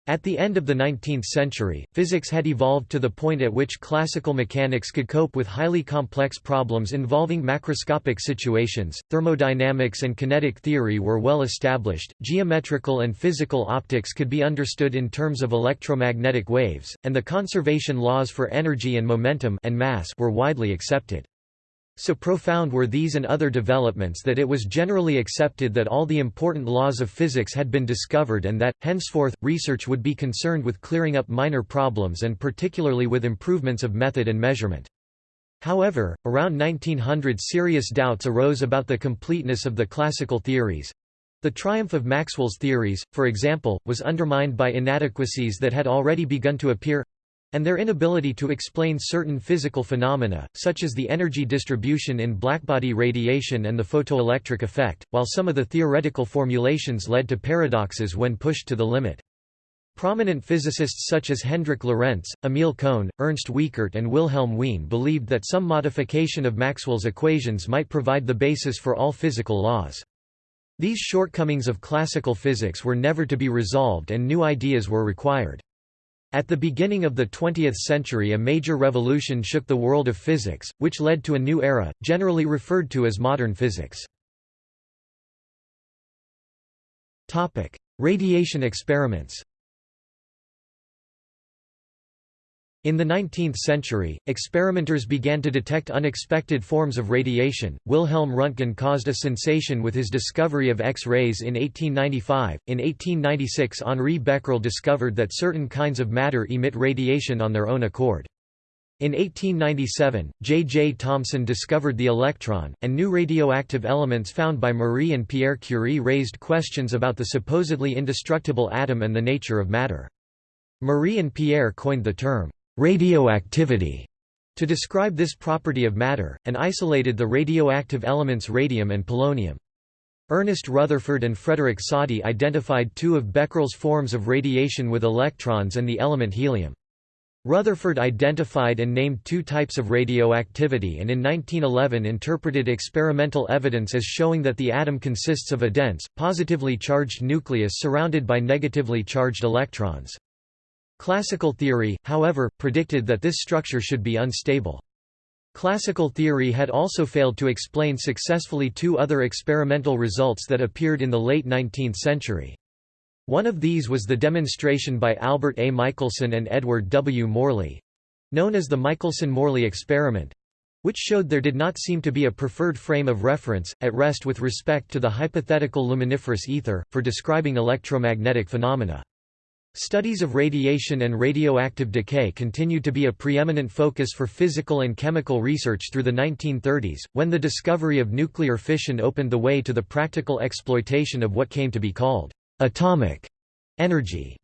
At the end of the 19th century, physics had evolved to the point at which classical mechanics could cope with highly complex problems involving macroscopic situations, thermodynamics and kinetic theory were well established, geometrical and physical optics could be understood in terms of electromagnetic waves, and the conservation laws for energy and momentum and mass were widely accepted. So profound were these and other developments that it was generally accepted that all the important laws of physics had been discovered and that, henceforth, research would be concerned with clearing up minor problems and particularly with improvements of method and measurement. However, around 1900 serious doubts arose about the completeness of the classical theories. The triumph of Maxwell's theories, for example, was undermined by inadequacies that had already begun to appear and their inability to explain certain physical phenomena, such as the energy distribution in blackbody radiation and the photoelectric effect, while some of the theoretical formulations led to paradoxes when pushed to the limit. Prominent physicists such as Hendrik Lorentz, Emil Cohn, Ernst Wiechert and Wilhelm Wien believed that some modification of Maxwell's equations might provide the basis for all physical laws. These shortcomings of classical physics were never to be resolved and new ideas were required. At the beginning of the 20th century a major revolution shook the world of physics, which led to a new era, generally referred to as modern physics. Radiation experiments In the 19th century, experimenters began to detect unexpected forms of radiation. Wilhelm Röntgen caused a sensation with his discovery of X-rays in 1895. In 1896, Henri Becquerel discovered that certain kinds of matter emit radiation on their own accord. In 1897, J. J. Thomson discovered the electron, and new radioactive elements found by Marie and Pierre Curie raised questions about the supposedly indestructible atom and the nature of matter. Marie and Pierre coined the term radioactivity to describe this property of matter, and isolated the radioactive elements radium and polonium. Ernest Rutherford and Frederick Soddy identified two of Becquerel's forms of radiation with electrons and the element helium. Rutherford identified and named two types of radioactivity and in 1911 interpreted experimental evidence as showing that the atom consists of a dense, positively charged nucleus surrounded by negatively charged electrons. Classical theory, however, predicted that this structure should be unstable. Classical theory had also failed to explain successfully two other experimental results that appeared in the late 19th century. One of these was the demonstration by Albert A. Michelson and Edward W. Morley—known as the Michelson–Morley experiment, which showed there did not seem to be a preferred frame of reference, at rest with respect to the hypothetical luminiferous ether, for describing electromagnetic phenomena. Studies of radiation and radioactive decay continued to be a preeminent focus for physical and chemical research through the 1930s, when the discovery of nuclear fission opened the way to the practical exploitation of what came to be called atomic energy.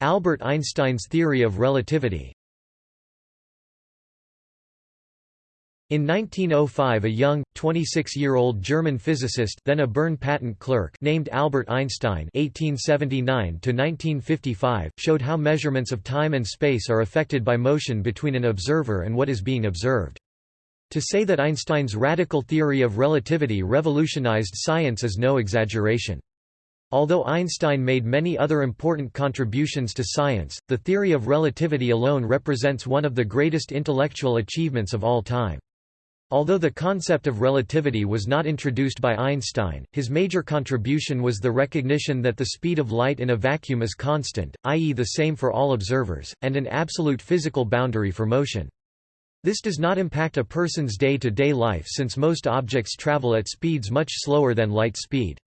Albert Einstein's theory of relativity In 1905 a young, 26-year-old German physicist then a Bern patent clerk named Albert Einstein (1879–1955) showed how measurements of time and space are affected by motion between an observer and what is being observed. To say that Einstein's radical theory of relativity revolutionized science is no exaggeration. Although Einstein made many other important contributions to science, the theory of relativity alone represents one of the greatest intellectual achievements of all time. Although the concept of relativity was not introduced by Einstein, his major contribution was the recognition that the speed of light in a vacuum is constant, i.e. the same for all observers, and an absolute physical boundary for motion. This does not impact a person's day-to-day -day life since most objects travel at speeds much slower than light speed.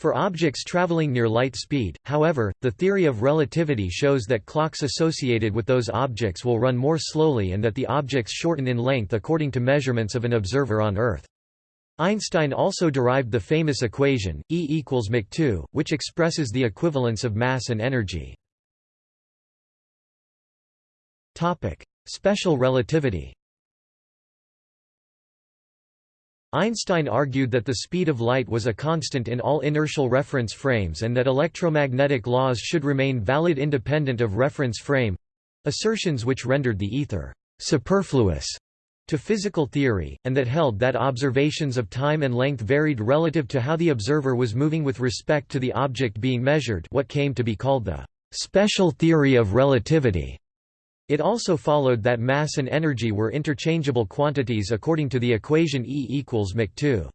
For objects traveling near light speed, however, the theory of relativity shows that clocks associated with those objects will run more slowly and that the objects shorten in length according to measurements of an observer on Earth. Einstein also derived the famous equation, E equals mc 2, which expresses the equivalence of mass and energy. Special relativity Einstein argued that the speed of light was a constant in all inertial reference frames and that electromagnetic laws should remain valid independent of reference frame—assertions which rendered the ether «superfluous» to physical theory, and that held that observations of time and length varied relative to how the observer was moving with respect to the object being measured what came to be called the «special theory of relativity». It also followed that mass and energy were interchangeable quantities according to the equation E equals mc 2.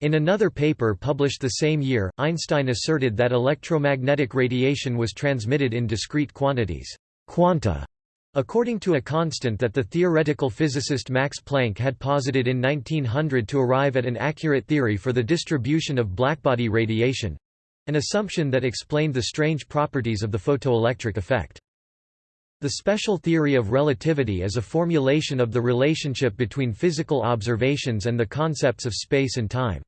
In another paper published the same year, Einstein asserted that electromagnetic radiation was transmitted in discrete quantities quanta", according to a constant that the theoretical physicist Max Planck had posited in 1900 to arrive at an accurate theory for the distribution of blackbody radiation—an assumption that explained the strange properties of the photoelectric effect. The special theory of relativity is a formulation of the relationship between physical observations and the concepts of space and time.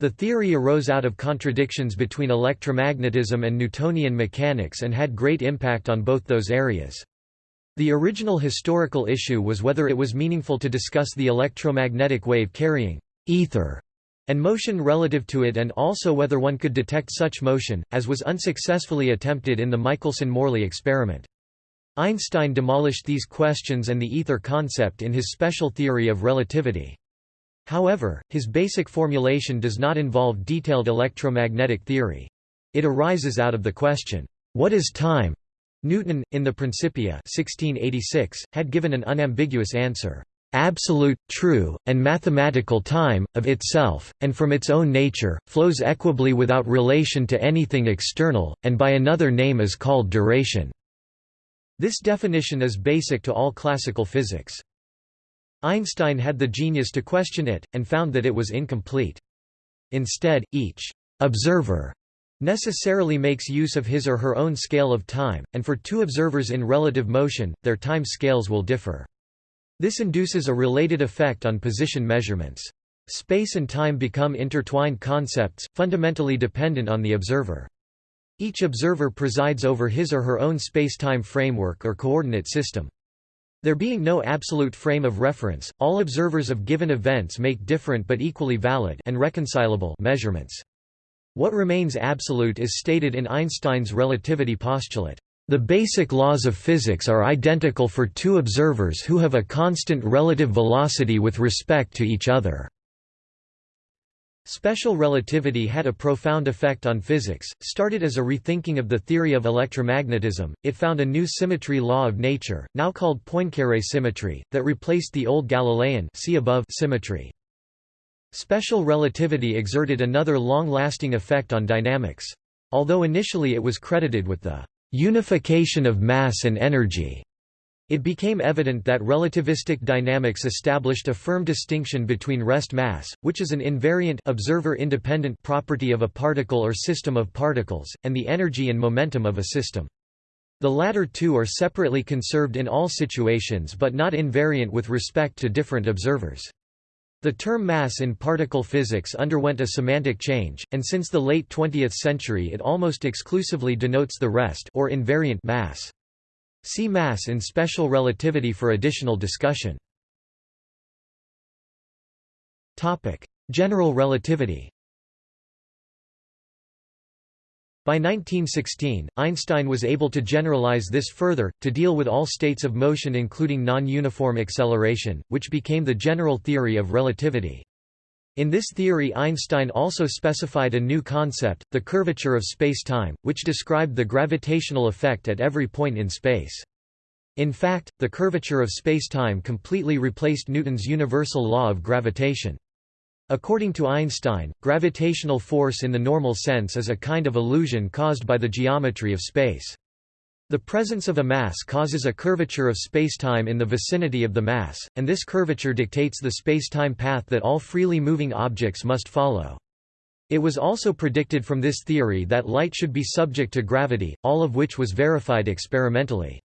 The theory arose out of contradictions between electromagnetism and Newtonian mechanics and had great impact on both those areas. The original historical issue was whether it was meaningful to discuss the electromagnetic wave carrying ether and motion relative to it and also whether one could detect such motion, as was unsuccessfully attempted in the Michelson–Morley experiment. Einstein demolished these questions and the ether concept in his special theory of relativity. However, his basic formulation does not involve detailed electromagnetic theory. It arises out of the question, "'What is time?' Newton, in the Principia 1686, had given an unambiguous answer, "'absolute, true, and mathematical time, of itself, and from its own nature, flows equably without relation to anything external, and by another name is called duration.' This definition is basic to all classical physics. Einstein had the genius to question it, and found that it was incomplete. Instead, each observer necessarily makes use of his or her own scale of time, and for two observers in relative motion, their time scales will differ. This induces a related effect on position measurements. Space and time become intertwined concepts, fundamentally dependent on the observer. Each observer presides over his or her own space-time framework or coordinate system. There being no absolute frame of reference, all observers of given events make different but equally valid and reconcilable measurements. What remains absolute is stated in Einstein's relativity postulate. The basic laws of physics are identical for two observers who have a constant relative velocity with respect to each other. Special relativity had a profound effect on physics. Started as a rethinking of the theory of electromagnetism, it found a new symmetry law of nature, now called Poincare symmetry, that replaced the old Galilean see above symmetry. Special relativity exerted another long-lasting effect on dynamics. Although initially it was credited with the unification of mass and energy, it became evident that relativistic dynamics established a firm distinction between rest mass, which is an invariant observer-independent property of a particle or system of particles, and the energy and momentum of a system. The latter two are separately conserved in all situations but not invariant with respect to different observers. The term mass in particle physics underwent a semantic change, and since the late 20th century it almost exclusively denotes the rest or invariant mass. See mass in special relativity for additional discussion. Topic: General relativity By 1916, Einstein was able to generalize this further, to deal with all states of motion including non-uniform acceleration, which became the general theory of relativity. In this theory Einstein also specified a new concept, the curvature of spacetime, which described the gravitational effect at every point in space. In fact, the curvature of spacetime completely replaced Newton's universal law of gravitation. According to Einstein, gravitational force in the normal sense is a kind of illusion caused by the geometry of space. The presence of a mass causes a curvature of spacetime in the vicinity of the mass, and this curvature dictates the spacetime path that all freely moving objects must follow. It was also predicted from this theory that light should be subject to gravity, all of which was verified experimentally.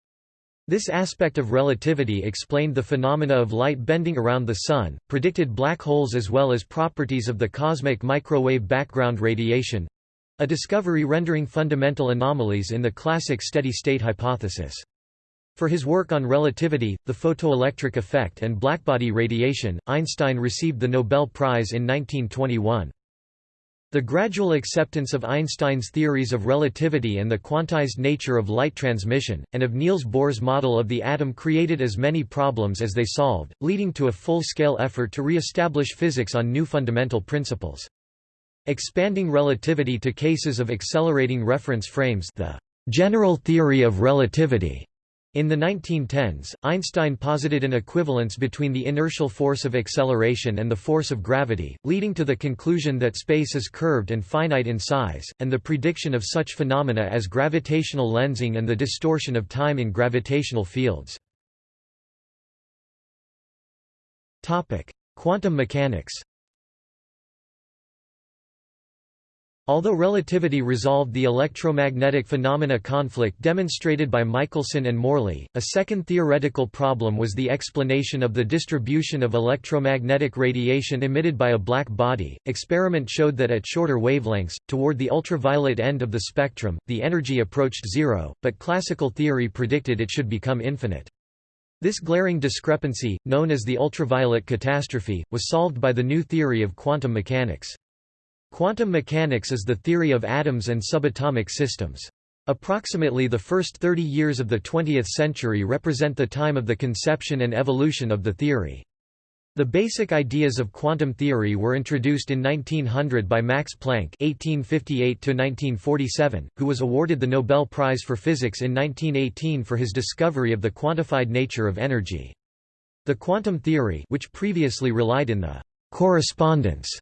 This aspect of relativity explained the phenomena of light bending around the Sun, predicted black holes as well as properties of the cosmic microwave background radiation—a discovery rendering fundamental anomalies in the classic steady-state hypothesis. For his work on relativity, the photoelectric effect and blackbody radiation, Einstein received the Nobel Prize in 1921. The gradual acceptance of Einstein's theories of relativity and the quantized nature of light transmission, and of Niels Bohr's model of the atom created as many problems as they solved, leading to a full-scale effort to re-establish physics on new fundamental principles. Expanding relativity to cases of accelerating reference frames the general theory of relativity in the 1910s, Einstein posited an equivalence between the inertial force of acceleration and the force of gravity, leading to the conclusion that space is curved and finite in size, and the prediction of such phenomena as gravitational lensing and the distortion of time in gravitational fields. Quantum mechanics Although relativity resolved the electromagnetic phenomena conflict demonstrated by Michelson and Morley, a second theoretical problem was the explanation of the distribution of electromagnetic radiation emitted by a black body. Experiment showed that at shorter wavelengths, toward the ultraviolet end of the spectrum, the energy approached zero, but classical theory predicted it should become infinite. This glaring discrepancy, known as the ultraviolet catastrophe, was solved by the new theory of quantum mechanics. Quantum mechanics is the theory of atoms and subatomic systems. Approximately the first 30 years of the 20th century represent the time of the conception and evolution of the theory. The basic ideas of quantum theory were introduced in 1900 by Max Planck (1858–1947), who was awarded the Nobel Prize for Physics in 1918 for his discovery of the quantified nature of energy. The quantum theory, which previously relied in the correspondence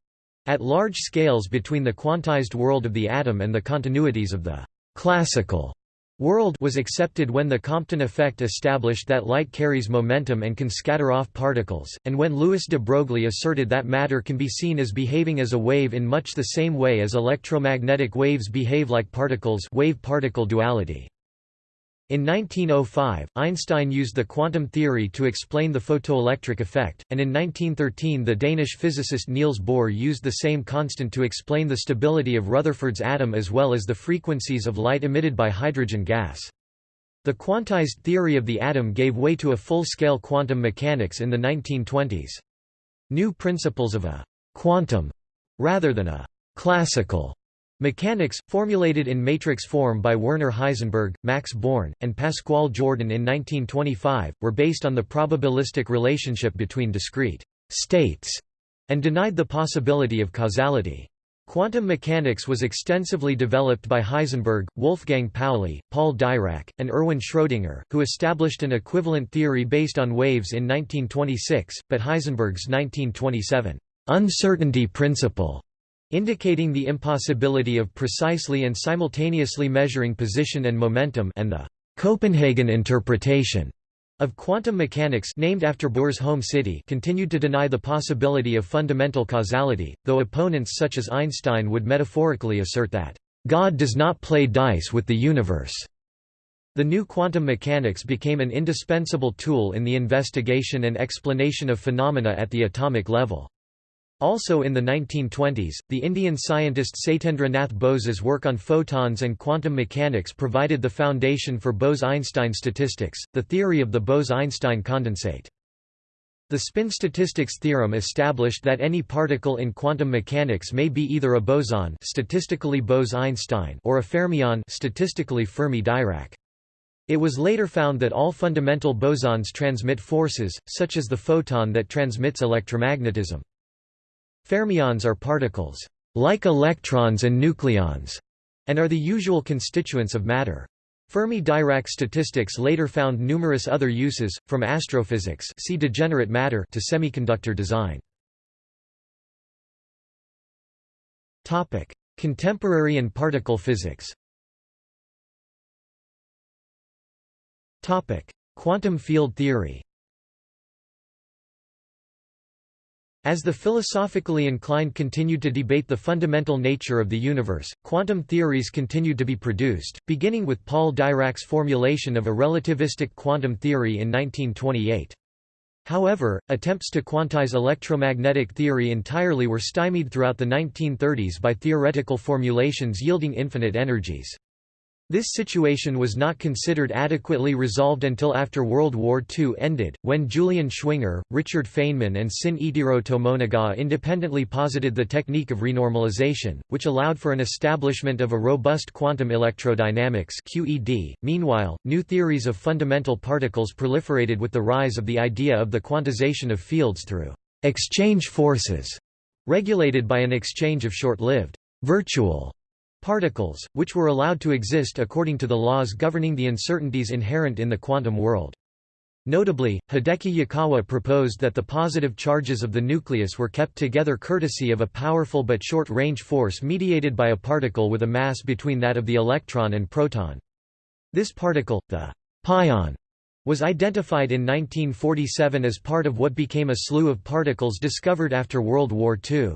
at large scales between the quantized world of the atom and the continuities of the classical world was accepted when the Compton effect established that light carries momentum and can scatter off particles, and when Louis de Broglie asserted that matter can be seen as behaving as a wave in much the same way as electromagnetic waves behave like particles wave-particle duality. In 1905, Einstein used the quantum theory to explain the photoelectric effect, and in 1913 the Danish physicist Niels Bohr used the same constant to explain the stability of Rutherford's atom as well as the frequencies of light emitted by hydrogen gas. The quantized theory of the atom gave way to a full-scale quantum mechanics in the 1920s. New principles of a «quantum» rather than a «classical» Mechanics, formulated in matrix form by Werner Heisenberg, Max Born, and Pascual Jordan in 1925, were based on the probabilistic relationship between discrete states and denied the possibility of causality. Quantum mechanics was extensively developed by Heisenberg, Wolfgang Pauli, Paul Dirac, and Erwin Schrödinger, who established an equivalent theory based on waves in 1926, but Heisenberg's 1927 uncertainty principle indicating the impossibility of precisely and simultaneously measuring position and momentum and the Copenhagen interpretation of quantum mechanics named after Bohr's home city continued to deny the possibility of fundamental causality, though opponents such as Einstein would metaphorically assert that, "...God does not play dice with the universe." The new quantum mechanics became an indispensable tool in the investigation and explanation of phenomena at the atomic level. Also in the 1920s, the Indian scientist Satyendra Nath Bose's work on photons and quantum mechanics provided the foundation for Bose–Einstein statistics, the theory of the Bose–Einstein condensate. The spin statistics theorem established that any particle in quantum mechanics may be either a boson statistically Bose-Einstein or a fermion statistically Fermi-Dirac. It was later found that all fundamental bosons transmit forces, such as the photon that transmits electromagnetism. Fermions are particles, like electrons and nucleons, and are the usual constituents of matter. Fermi-Dirac statistics later found numerous other uses, from astrophysics see degenerate matter to semiconductor design. Contemporary and particle physics Quantum field theory As the philosophically inclined continued to debate the fundamental nature of the universe, quantum theories continued to be produced, beginning with Paul Dirac's formulation of a relativistic quantum theory in 1928. However, attempts to quantize electromagnetic theory entirely were stymied throughout the 1930s by theoretical formulations yielding infinite energies. This situation was not considered adequately resolved until after World War II ended, when Julian Schwinger, Richard Feynman and Shinichiro Tomonaga independently posited the technique of renormalization, which allowed for an establishment of a robust quantum electrodynamics QED. .Meanwhile, new theories of fundamental particles proliferated with the rise of the idea of the quantization of fields through exchange forces, regulated by an exchange of short-lived virtual particles, which were allowed to exist according to the laws governing the uncertainties inherent in the quantum world. Notably, Hideki Yukawa proposed that the positive charges of the nucleus were kept together courtesy of a powerful but short-range force mediated by a particle with a mass between that of the electron and proton. This particle, the pion, was identified in 1947 as part of what became a slew of particles discovered after World War II.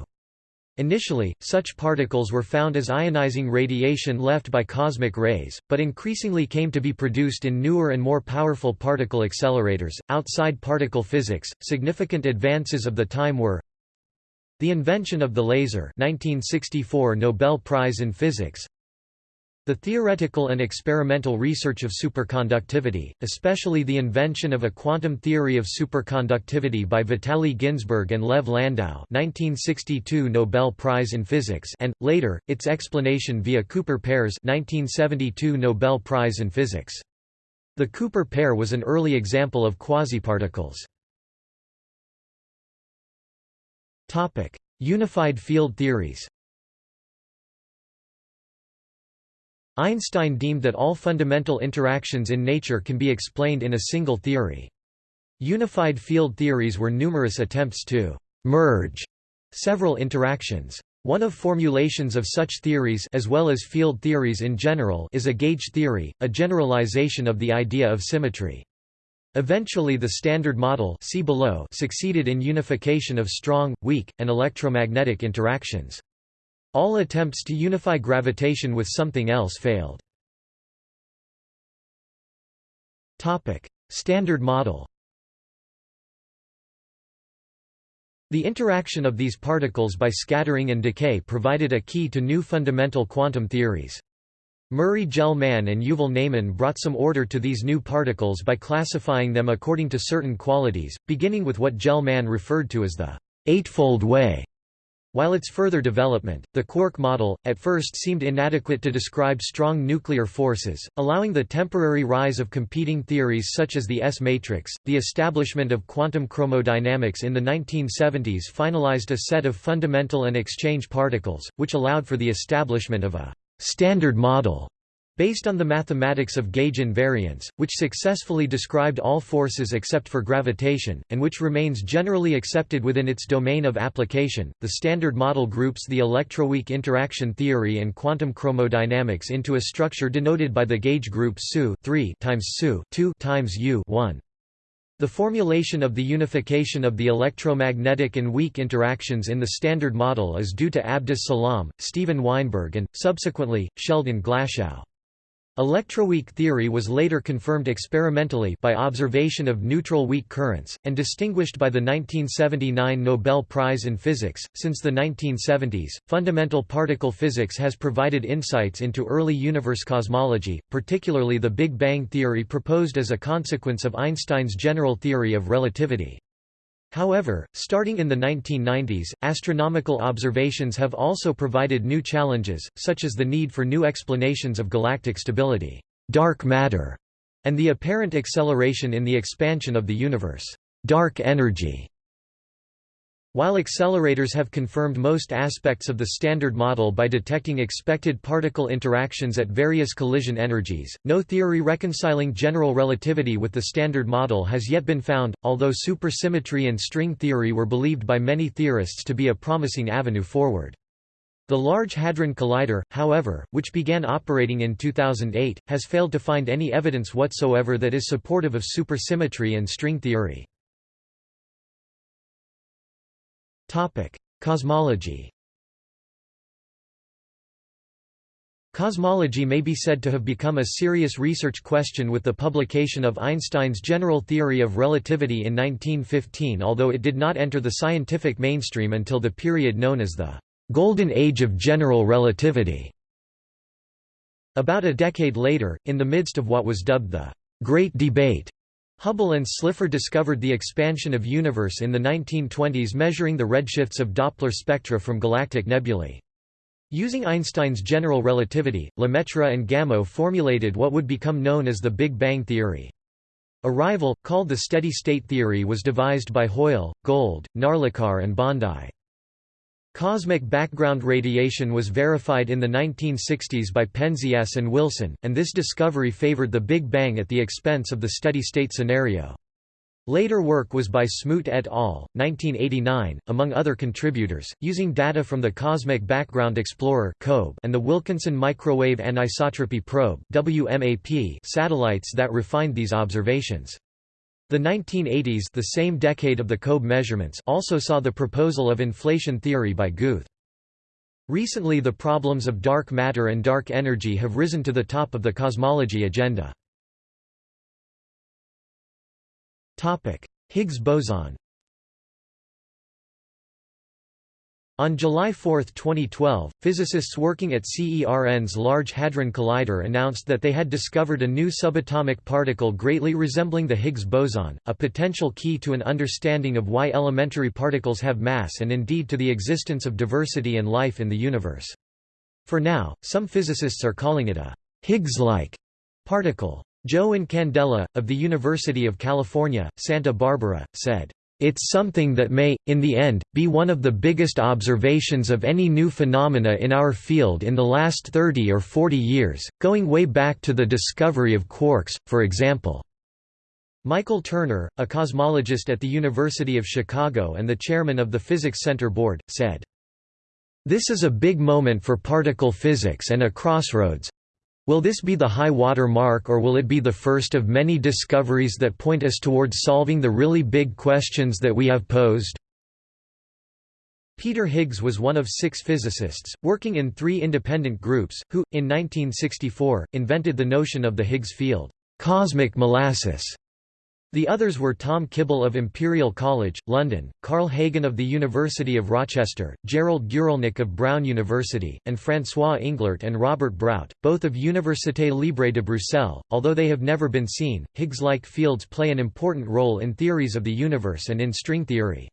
Initially, such particles were found as ionizing radiation left by cosmic rays, but increasingly came to be produced in newer and more powerful particle accelerators. Outside particle physics, significant advances of the time were the invention of the laser 1964 Nobel Prize in Physics the theoretical and experimental research of superconductivity, especially the invention of a quantum theory of superconductivity by Vitaly Ginzburg and Lev Landau 1962 Nobel Prize in Physics and, later, its explanation via Cooper pairs 1972 Nobel Prize in Physics. The Cooper pair was an early example of quasiparticles. Unified field theories Einstein deemed that all fundamental interactions in nature can be explained in a single theory. Unified field theories were numerous attempts to «merge» several interactions. One of formulations of such theories as well as field theories in general is a gauge theory, a generalization of the idea of symmetry. Eventually the Standard Model see below succeeded in unification of strong, weak, and electromagnetic interactions. All attempts to unify gravitation with something else failed. Standard model The interaction of these particles by scattering and decay provided a key to new fundamental quantum theories. Murray Gell-Mann and Yuval Ne'eman brought some order to these new particles by classifying them according to certain qualities, beginning with what Gell-Mann referred to as the eightfold way while its further development, the quark model, at first seemed inadequate to describe strong nuclear forces, allowing the temporary rise of competing theories such as the S-matrix, the establishment of quantum chromodynamics in the 1970s finalized a set of fundamental and exchange particles, which allowed for the establishment of a «standard model» Based on the mathematics of gauge invariance, which successfully described all forces except for gravitation, and which remains generally accepted within its domain of application, the Standard Model groups the electroweak interaction theory and quantum chromodynamics into a structure denoted by the gauge group SU 3 times SU 2 times U 1. The formulation of the unification of the electromagnetic and weak interactions in the Standard Model is due to Abdus Salam, Steven Weinberg and, subsequently, Sheldon Glashow. Electroweak theory was later confirmed experimentally by observation of neutral weak currents, and distinguished by the 1979 Nobel Prize in Physics. Since the 1970s, fundamental particle physics has provided insights into early universe cosmology, particularly the Big Bang theory proposed as a consequence of Einstein's general theory of relativity. However, starting in the 1990s, astronomical observations have also provided new challenges, such as the need for new explanations of galactic stability, dark matter, and the apparent acceleration in the expansion of the universe, dark energy. While accelerators have confirmed most aspects of the Standard Model by detecting expected particle interactions at various collision energies, no theory reconciling general relativity with the Standard Model has yet been found, although supersymmetry and string theory were believed by many theorists to be a promising avenue forward. The Large Hadron Collider, however, which began operating in 2008, has failed to find any evidence whatsoever that is supportive of supersymmetry and string theory. Cosmology Cosmology may be said to have become a serious research question with the publication of Einstein's general theory of relativity in 1915 although it did not enter the scientific mainstream until the period known as the «Golden Age of General Relativity». About a decade later, in the midst of what was dubbed the «Great Debate», Hubble and Slipher discovered the expansion of universe in the 1920s measuring the redshifts of Doppler spectra from galactic nebulae. Using Einstein's general relativity, Lemaitre and Gamow formulated what would become known as the Big Bang theory. A rival, called the steady-state theory was devised by Hoyle, Gold, Narlikar and Bondi. Cosmic background radiation was verified in the 1960s by Penzias and Wilson, and this discovery favored the Big Bang at the expense of the steady-state scenario. Later work was by Smoot et al., 1989, among other contributors, using data from the Cosmic Background Explorer and the Wilkinson Microwave Anisotropy Probe satellites that refined these observations. The 1980s the same decade of the COBE measurements also saw the proposal of inflation theory by Guth. Recently the problems of dark matter and dark energy have risen to the top of the cosmology agenda. Higgs boson On July 4, 2012, physicists working at CERN's Large Hadron Collider announced that they had discovered a new subatomic particle greatly resembling the Higgs boson, a potential key to an understanding of why elementary particles have mass and indeed to the existence of diversity and life in the universe. For now, some physicists are calling it a Higgs-like particle. Joe Incandela, of the University of California, Santa Barbara, said, it's something that may, in the end, be one of the biggest observations of any new phenomena in our field in the last 30 or 40 years, going way back to the discovery of quarks, for example. Michael Turner, a cosmologist at the University of Chicago and the chairman of the Physics Center Board, said, This is a big moment for particle physics and a crossroads, Will this be the high water mark or will it be the first of many discoveries that point us towards solving the really big questions that we have posed? Peter Higgs was one of six physicists, working in three independent groups, who, in 1964, invented the notion of the Higgs field, cosmic molasses, the others were Tom Kibble of Imperial College, London, Carl Hagen of the University of Rochester, Gerald Guralnick of Brown University, and François Englert and Robert Brout, both of Université Libre de Bruxelles. Although they have never been seen, Higgs-like fields play an important role in theories of the universe and in string theory.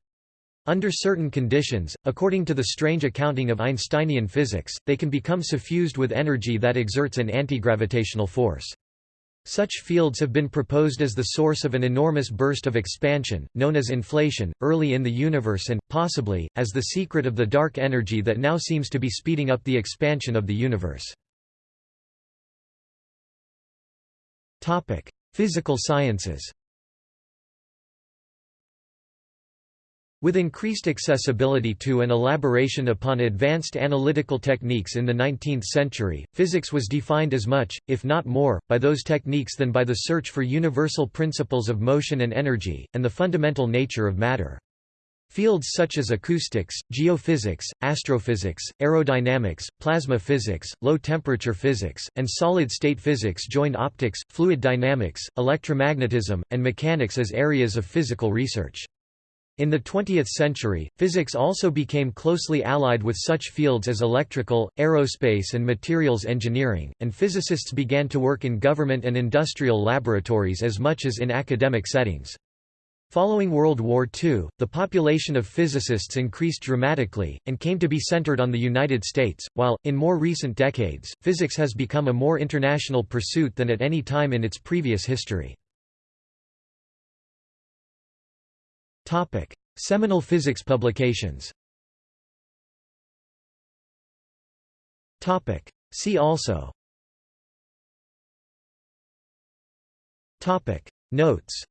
Under certain conditions, according to the strange accounting of Einsteinian physics, they can become suffused with energy that exerts an antigravitational force. Such fields have been proposed as the source of an enormous burst of expansion, known as inflation, early in the universe and, possibly, as the secret of the dark energy that now seems to be speeding up the expansion of the universe. Physical sciences With increased accessibility to and elaboration upon advanced analytical techniques in the 19th century, physics was defined as much, if not more, by those techniques than by the search for universal principles of motion and energy, and the fundamental nature of matter. Fields such as acoustics, geophysics, astrophysics, aerodynamics, plasma physics, low-temperature physics, and solid-state physics joined optics, fluid dynamics, electromagnetism, and mechanics as areas of physical research. In the 20th century, physics also became closely allied with such fields as electrical, aerospace and materials engineering, and physicists began to work in government and industrial laboratories as much as in academic settings. Following World War II, the population of physicists increased dramatically, and came to be centered on the United States, while, in more recent decades, physics has become a more international pursuit than at any time in its previous history. Seminal physics publications. Topic: See also. Topic: Notes.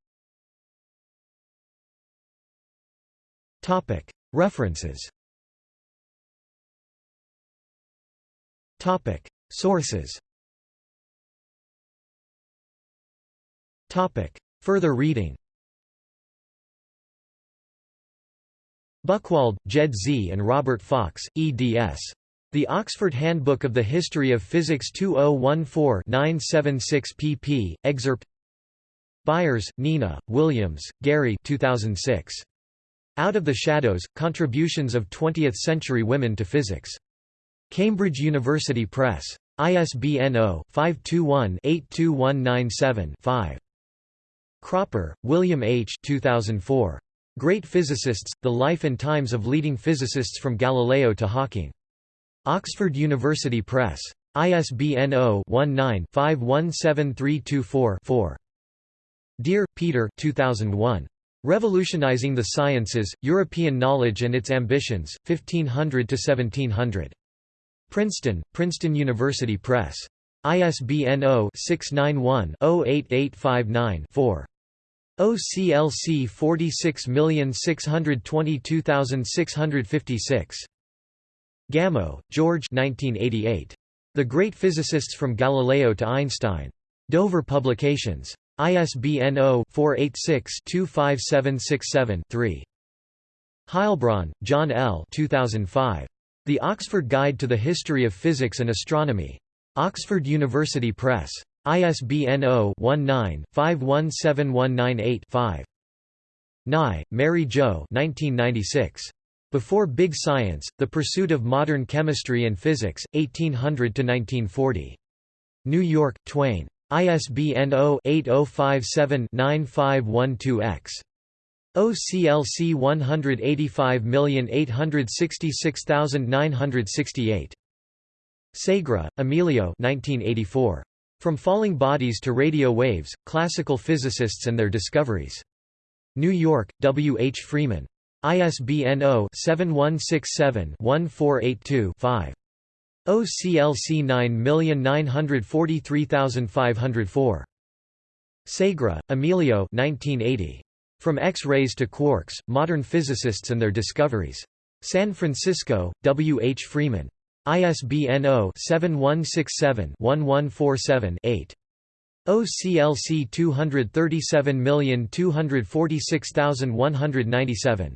Topic: References. Topic: Sources. Topic: Further reading Buchwald, Jed Z. and Robert Fox, eds. The Oxford Handbook of the History of Physics 2014-976 pp. Excerpt Byers, Nina, Williams, Gary 2006. Out of the Shadows, Contributions of Twentieth-Century Women to Physics. Cambridge University Press. ISBN 0-521-82197-5. Cropper, William H. 2004. Great Physicists, The Life and Times of Leading Physicists from Galileo to Hawking. Oxford University Press. ISBN 0-19-517324-4. Dear, Peter 2001. Revolutionizing the Sciences, European Knowledge and Its Ambitions, 1500–1700. Princeton, Princeton University Press. ISBN 0-691-08859-4. OCLC 46622656. Gamow, George 1988. The Great Physicists from Galileo to Einstein. Dover Publications. ISBN 0-486-25767-3. Heilbron, John L. 2005. The Oxford Guide to the History of Physics and Astronomy. Oxford University Press. ISBN 0-19-517198-5. Nye, Mary Jo 1996. Before Big Science, The Pursuit of Modern Chemistry and Physics, 1800–1940. New York, Twayne. ISBN 0-8057-9512-X. OCLC 185866968. Segre, Emilio 1984. From Falling Bodies to Radio Waves, Classical Physicists and Their Discoveries. New York, W. H. Freeman. ISBN 0-7167-1482-5. OCLC 9943504. Segre, Emilio 1980. From X-rays to quarks, Modern Physicists and Their Discoveries. San Francisco, W. H. Freeman. ISBN 0-7167-1147-8. OCLC 237246197.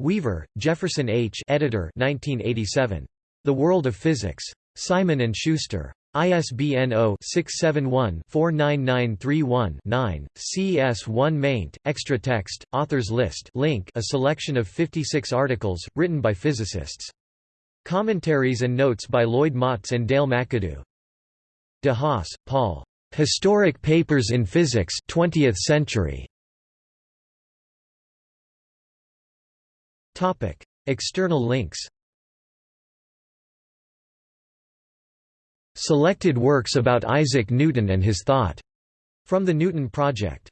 Weaver, Jefferson H. Editor 1987. The World of Physics. Simon & Schuster. ISBN 0-671-49931-9, CS1 maint, extra text, authors list link a selection of 56 articles, written by physicists. Commentaries and notes by Lloyd Motz and Dale McAdoo. De Haas, Paul. Historic Papers in Physics 20th Century. Topic: External links Selected works about Isaac Newton and his thought, from the Newton Project